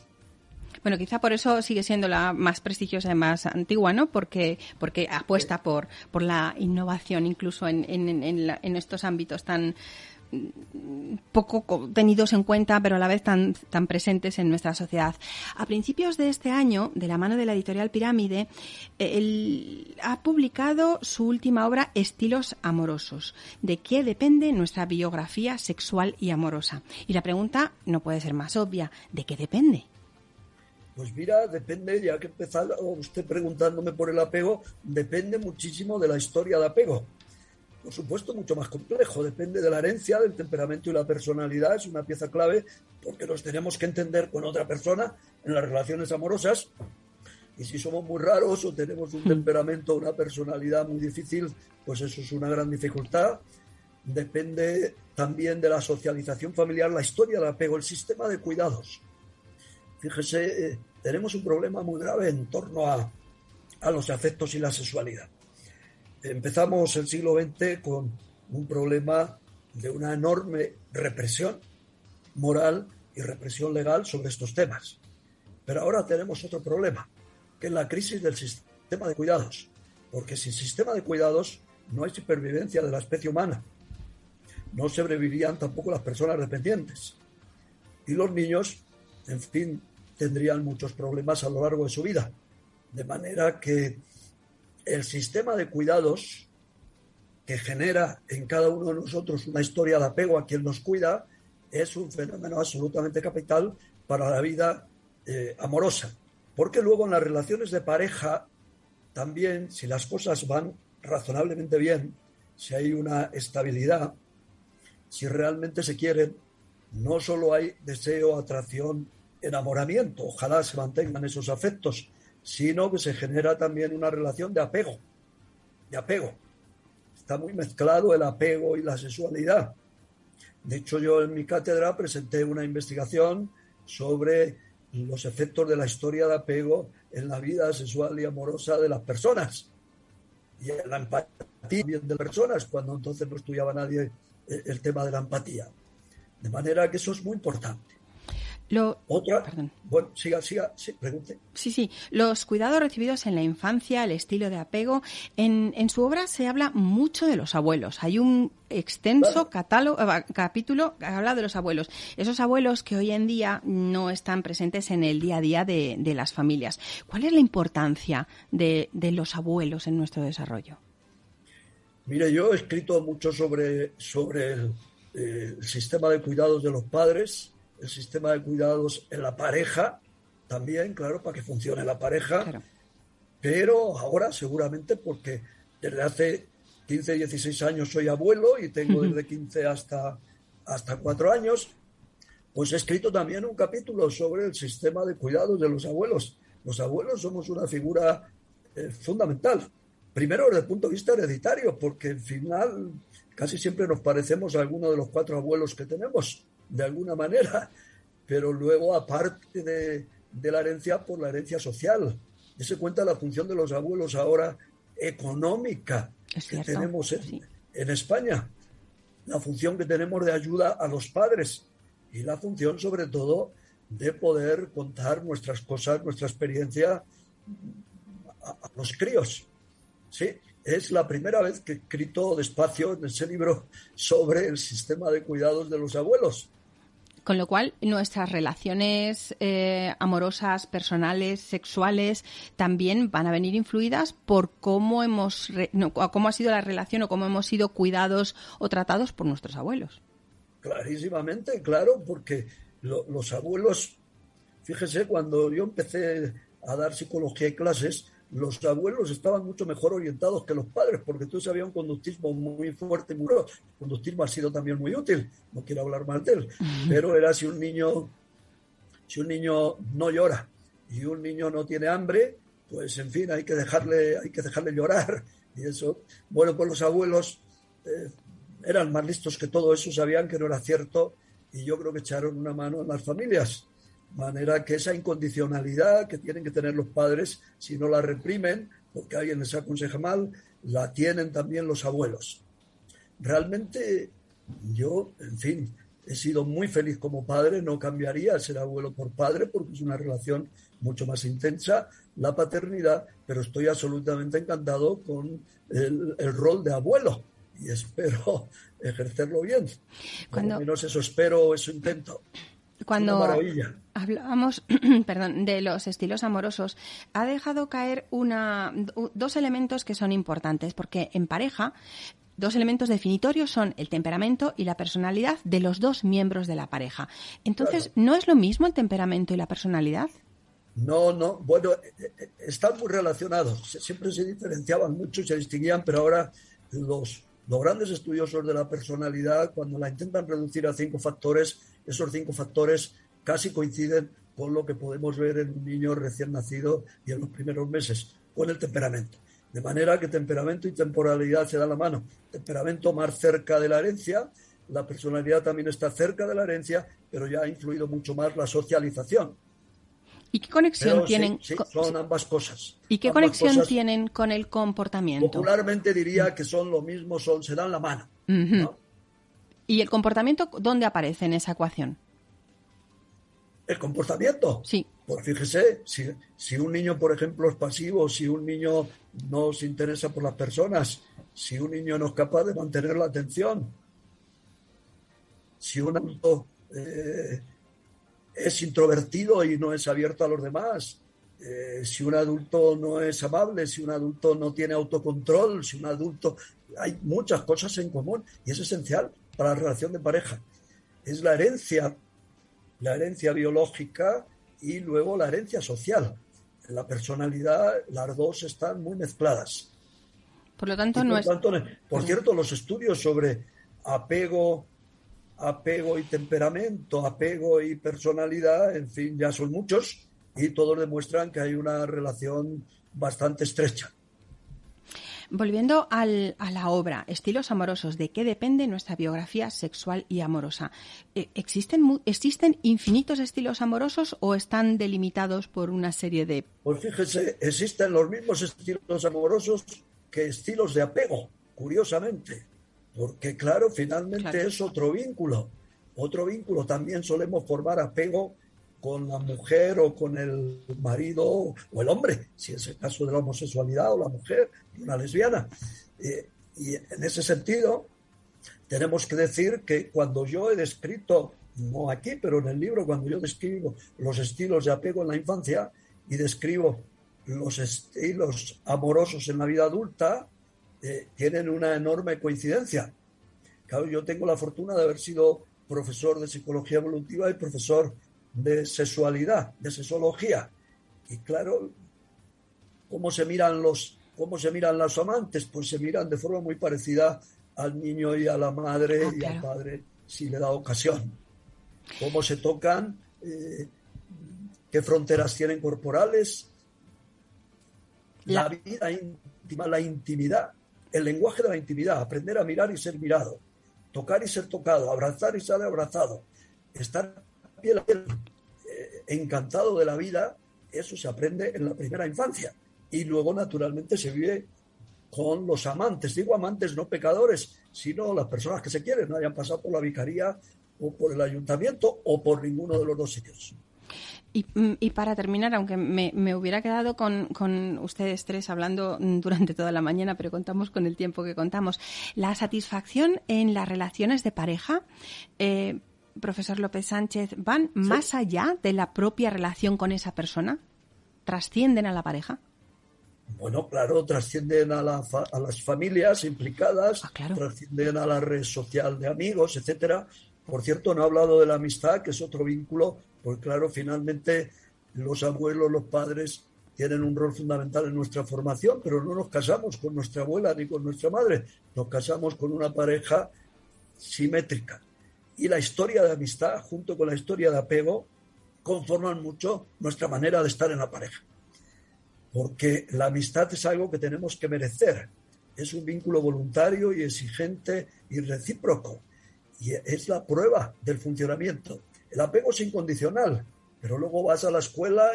Bueno, quizá por eso sigue siendo la más prestigiosa y más antigua, ¿no? Porque, porque apuesta por, por la innovación, incluso en, en, en estos ámbitos tan, poco tenidos en cuenta, pero a la vez tan, tan presentes en nuestra sociedad. A principios de este año, de la mano de la editorial Pirámide, él ha publicado su última obra, Estilos Amorosos. ¿De qué depende nuestra biografía sexual y amorosa? Y la pregunta no puede ser más obvia. ¿De qué depende? Pues mira, depende, ya que empezar usted preguntándome por el apego, depende muchísimo de la historia de apego por supuesto, mucho más complejo. Depende de la herencia, del temperamento y la personalidad. Es una pieza clave porque nos tenemos que entender con otra persona en las relaciones amorosas. Y si somos muy raros o tenemos un hmm. temperamento, una personalidad muy difícil, pues eso es una gran dificultad. Depende también de la socialización familiar, la historia del apego, el sistema de cuidados. Fíjese, eh, tenemos un problema muy grave en torno a, a los afectos y la sexualidad empezamos el siglo XX con un problema de una enorme represión moral y represión legal sobre estos temas. Pero ahora tenemos otro problema, que es la crisis del sistema de cuidados, porque sin sistema de cuidados no hay supervivencia de la especie humana. No sobrevivirían tampoco las personas dependientes. Y los niños, en fin, tendrían muchos problemas a lo largo de su vida. De manera que el sistema de cuidados que genera en cada uno de nosotros una historia de apego a quien nos cuida es un fenómeno absolutamente capital para la vida eh, amorosa. Porque luego en las relaciones de pareja también, si las cosas van razonablemente bien, si hay una estabilidad, si realmente se quieren, no solo hay deseo, atracción, enamoramiento, ojalá se mantengan esos afectos, sino que se genera también una relación de apego, de apego. Está muy mezclado el apego y la sexualidad. De hecho, yo en mi cátedra presenté una investigación sobre los efectos de la historia de apego en la vida sexual y amorosa de las personas y en la empatía de personas, cuando entonces no estudiaba nadie el tema de la empatía. De manera que eso es muy importante. Otra. Bueno, siga, siga, sí, pregunte. Sí, sí. Los cuidados recibidos en la infancia, el estilo de apego. En, en su obra se habla mucho de los abuelos. Hay un extenso catálogo, eh, capítulo que habla de los abuelos. Esos abuelos que hoy en día no están presentes en el día a día de, de las familias. ¿Cuál es la importancia de, de los abuelos en nuestro desarrollo? Mire, yo he escrito mucho sobre, sobre el, eh, el sistema de cuidados de los padres el sistema de cuidados en la pareja, también, claro, para que funcione la pareja, pero ahora seguramente porque desde hace 15, 16 años soy abuelo y tengo desde 15 hasta, hasta 4 años, pues he escrito también un capítulo sobre el sistema de cuidados de los abuelos. Los abuelos somos una figura eh, fundamental. Primero desde el punto de vista hereditario, porque al final casi siempre nos parecemos a alguno de los cuatro abuelos que tenemos de alguna manera, pero luego aparte de, de la herencia por la herencia social. Dese cuenta la función de los abuelos ahora económica que tenemos en, España, la función que tenemos de ayuda a los padres y la función sobre todo de poder contar nuestras cosas, nuestra experiencia a, a los críos. Sí, es la primera vez que he escrito despacio en ese libro sobre el sistema de cuidados de los abuelos. Con lo cual, nuestras relaciones eh, amorosas, personales, sexuales, también van a venir influidas por cómo hemos, cómo ha sido la relación o cómo hemos sido cuidados o tratados por nuestros abuelos. Clarísimamente, claro, porque los abuelos, fíjese, cuando yo empecé a dar psicología y clases, los abuelos estaban mucho mejor orientados que los padres, porque entonces había un conductismo muy fuerte y muy El conductismo ha sido también muy útil, no quiero hablar mal de él, pero era si un niño, si un niño no llora y un niño no tiene hambre, pues en fin, hay que dejarle, hay que dejarle llorar. Y eso, bueno, pues los abuelos eh, eran más listos que todo eso, sabían que no era cierto, y yo creo que echaron una mano en las familias manera que esa incondicionalidad que tienen que tener los padres, si no la reprimen, porque alguien les aconseja mal, la tienen también los abuelos. Realmente yo, en fin, he sido muy feliz como padre, no cambiaría ser abuelo por padre porque es una relación mucho más intensa, la paternidad, pero estoy absolutamente encantado con el, rol de abuelo y espero [laughs] ejercerlo bien. Cuando... menos eso espero, eso intento. Cuando hablábamos [clears throat] perdón, de los estilos amorosos, ha dejado caer una, dos elementos que son importantes, porque en pareja dos elementos definitorios son el temperamento y la personalidad de los dos miembros de la pareja. Entonces, ¿no es lo mismo el temperamento y la personalidad? No, no. Bueno, eh, eh, están muy relacionados. Siempre se diferenciaban mucho y se distinguían, pero ahora los, los grandes estudiosos de la personalidad, cuando la intentan reducir a cinco factores, esos cinco factores casi coinciden con lo que podemos ver en un niño recién nacido y en los primeros meses, con el temperamento. De manera que temperamento y temporalidad se dan la mano. Temperamento más cerca de la herencia, la personalidad también está cerca de la herencia, pero ya ha influido mucho más la socialización. ¿Y qué conexión tienen? son ambas cosas. ¿Y qué conexión tienen con el comportamiento? Popularmente diría que son lo mismo, son, se dan la mano. ¿Y el comportamiento dónde aparece en esa ecuación? ¿El comportamiento? Sí. Pues fíjese, si, si un niño, por ejemplo, es pasivo, si un niño no se interesa por las personas, si un niño no es capaz de mantener la atención, si un adulto eh, es introvertido y no es abierto a los demás, eh, si un adulto no es amable, si un adulto no tiene autocontrol, si un adulto... Hay muchas cosas en común y es esencial para la relación de pareja. Es la herencia, la herencia biológica y luego la herencia social. En la personalidad las dos están muy mezcladas. Por lo tanto, no es... por cierto, los estudios sobre apego, apego y temperamento, apego y personalidad, en fin, ya son muchos y todos demuestran que hay una relación bastante estrecha. Volviendo a la obra, Estilos Amorosos, ¿de qué depende nuestra biografía sexual y amorosa? Eh, ¿Existen, ¿Existen infinitos estilos amorosos o están delimitados por una serie de...? Pues fíjese, existen los mismos estilos amorosos que estilos de apego, curiosamente, porque claro, finalmente es otro vínculo. Otro vínculo, también solemos formar apego con la mujer o con el marido o el hombre, si es el caso de la homosexualidad o la mujer, una lesbiana. Eh, y en ese sentido, tenemos que decir que cuando yo he descrito, no aquí, pero en el libro, cuando yo describo los estilos de apego en la infancia y describo los estilos amorosos en la vida adulta, eh, tienen una enorme coincidencia. Claro, yo tengo la fortuna de haber sido profesor de psicología evolutiva y profesor de sexualidad, de sexología. Y claro, cómo se miran los, cómo se miran los amantes, pues se miran de forma muy parecida al niño y a la madre ah, y al padre, si le da ocasión. Cómo se tocan, eh, qué fronteras tienen corporales, la... la vida íntima, la intimidad, el lenguaje de la intimidad, aprender a mirar y ser mirado, tocar y ser tocado, abrazar y ser abrazado, estar piel a piel. Eh, encantado de la vida, eso se aprende en la primera infancia. Y luego, naturalmente, se vive con los amantes. Digo amantes, no pecadores, sino las personas que se quieren, no hayan pasado por la vicaría o por el ayuntamiento o por ninguno de los dos sitios. Mm, y, para terminar, aunque me, hubiera quedado con, ustedes tres hablando mm, durante toda la mañana, pero contamos con el tiempo que contamos, la satisfacción en las relaciones de pareja, eh, profesor López Sánchez, ¿van más allá de la propia relación con esa persona? ¿Trascienden a la pareja? Bueno, claro, trascienden a, las familias implicadas, ah, trascienden a la red social de amigos, etcétera. Por cierto, no he hablado de la amistad, que es otro vínculo, porque claro, finalmente los abuelos, los padres tienen un rol fundamental en nuestra formación, pero no nos casamos con nuestra abuela ni con nuestra madre, nos casamos con una pareja simétrica. Y la historia de amistad, junto con la historia de apego, conforman mucho nuestra manera de estar en la pareja. Porque la amistad es algo que tenemos que merecer. Es un vínculo voluntario y exigente y recíproco y es la prueba del funcionamiento. El apego es incondicional, pero luego vas a la escuela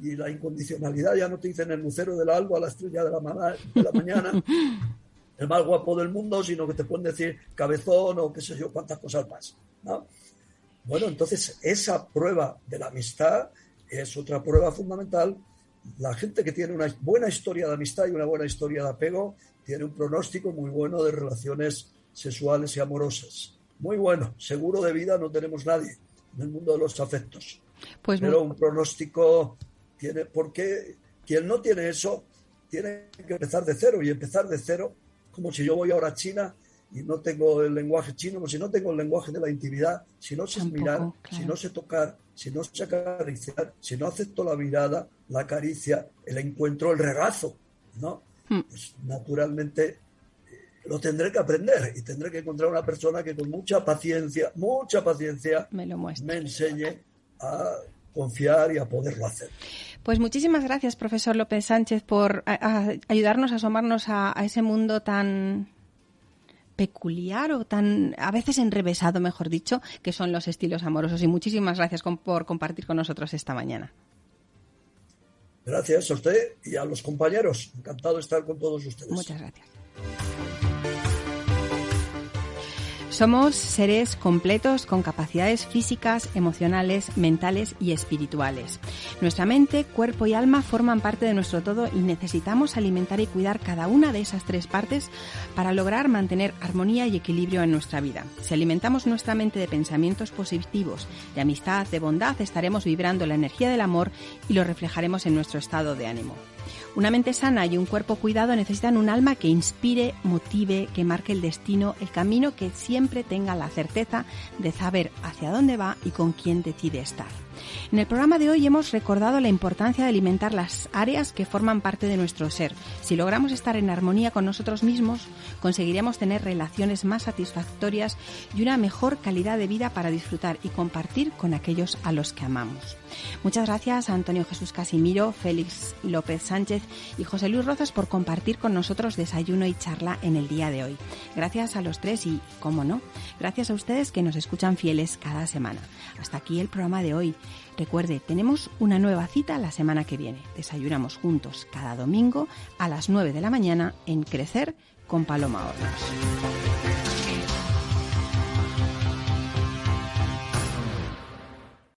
y, la incondicionalidad ya no te dicen el lucero del alba a la estrella de la, de la mañana, [laughs] el más guapo del mundo, sino que te pueden decir cabezón o qué sé yo, cuántas cosas más. Bueno, entonces esa prueba de la amistad es otra prueba fundamental. La gente que tiene una buena historia de amistad y una buena historia de apego tiene un pronóstico muy bueno de relaciones sexuales y amorosas muy bueno. Seguro de vida no tenemos nadie en el mundo de los afectos. Pues Pero un pronóstico tiene, porque quien no tiene eso tiene que empezar de cero y empezar de cero, como si yo voy ahora a China y no tengo el lenguaje chino, como si no tengo el lenguaje de la intimidad, si no sé mirar, si no sé tocar, si no sé acariciar, si no acepto la mirada, la caricia, el encuentro, el regazo, ¿no? Hmm. Pues naturalmente lo tendré que aprender y tendré que encontrar una persona que con mucha paciencia, mucha paciencia, me, lo me enseñe a confiar y a poderlo hacer. Pues muchísimas gracias, profesor López Sánchez, por ayudarnos a asomarnos a, ese mundo tan peculiar o tan a veces enrevesado, mejor dicho, que son los estilos amorosos. Y muchísimas gracias por compartir con nosotros esta mañana. Gracias a usted y a los compañeros. Encantado de estar con todos ustedes. Muchas gracias. Somos seres completos con capacidades físicas, emocionales, mentales y espirituales. Nuestra mente, cuerpo y alma forman parte de nuestro todo y necesitamos alimentar y cuidar cada una de esas tres partes para lograr mantener armonía y equilibrio en nuestra vida. Si alimentamos nuestra mente de pensamientos positivos, de amistad, de bondad, estaremos vibrando la energía del amor y lo reflejaremos en nuestro estado de ánimo. Una mente sana y un cuerpo cuidado necesitan un alma que inspire, motive, que marque el destino, el camino que siempre tenga la certeza de saber hacia dónde va y con quién decide estar. En el programa de hoy hemos recordado la importancia de alimentar las áreas que forman parte de nuestro ser. Si logramos estar en armonía con nosotros mismos, conseguiremos tener relaciones más satisfactorias y una mejor calidad de vida para disfrutar y compartir con aquellos a los que amamos. Muchas gracias a Antonio Jesús Casimiro, Félix López Sánchez y José Luis Rozas por compartir con nosotros desayuno y charla en el día de hoy. Gracias a los tres y, cómo no, gracias a ustedes que nos escuchan fieles cada semana. Hasta aquí el programa de hoy. Recuerde, tenemos una nueva cita la semana que viene. Desayunamos juntos cada domingo a las 9 de la mañana en Crecer con Paloma Hornos.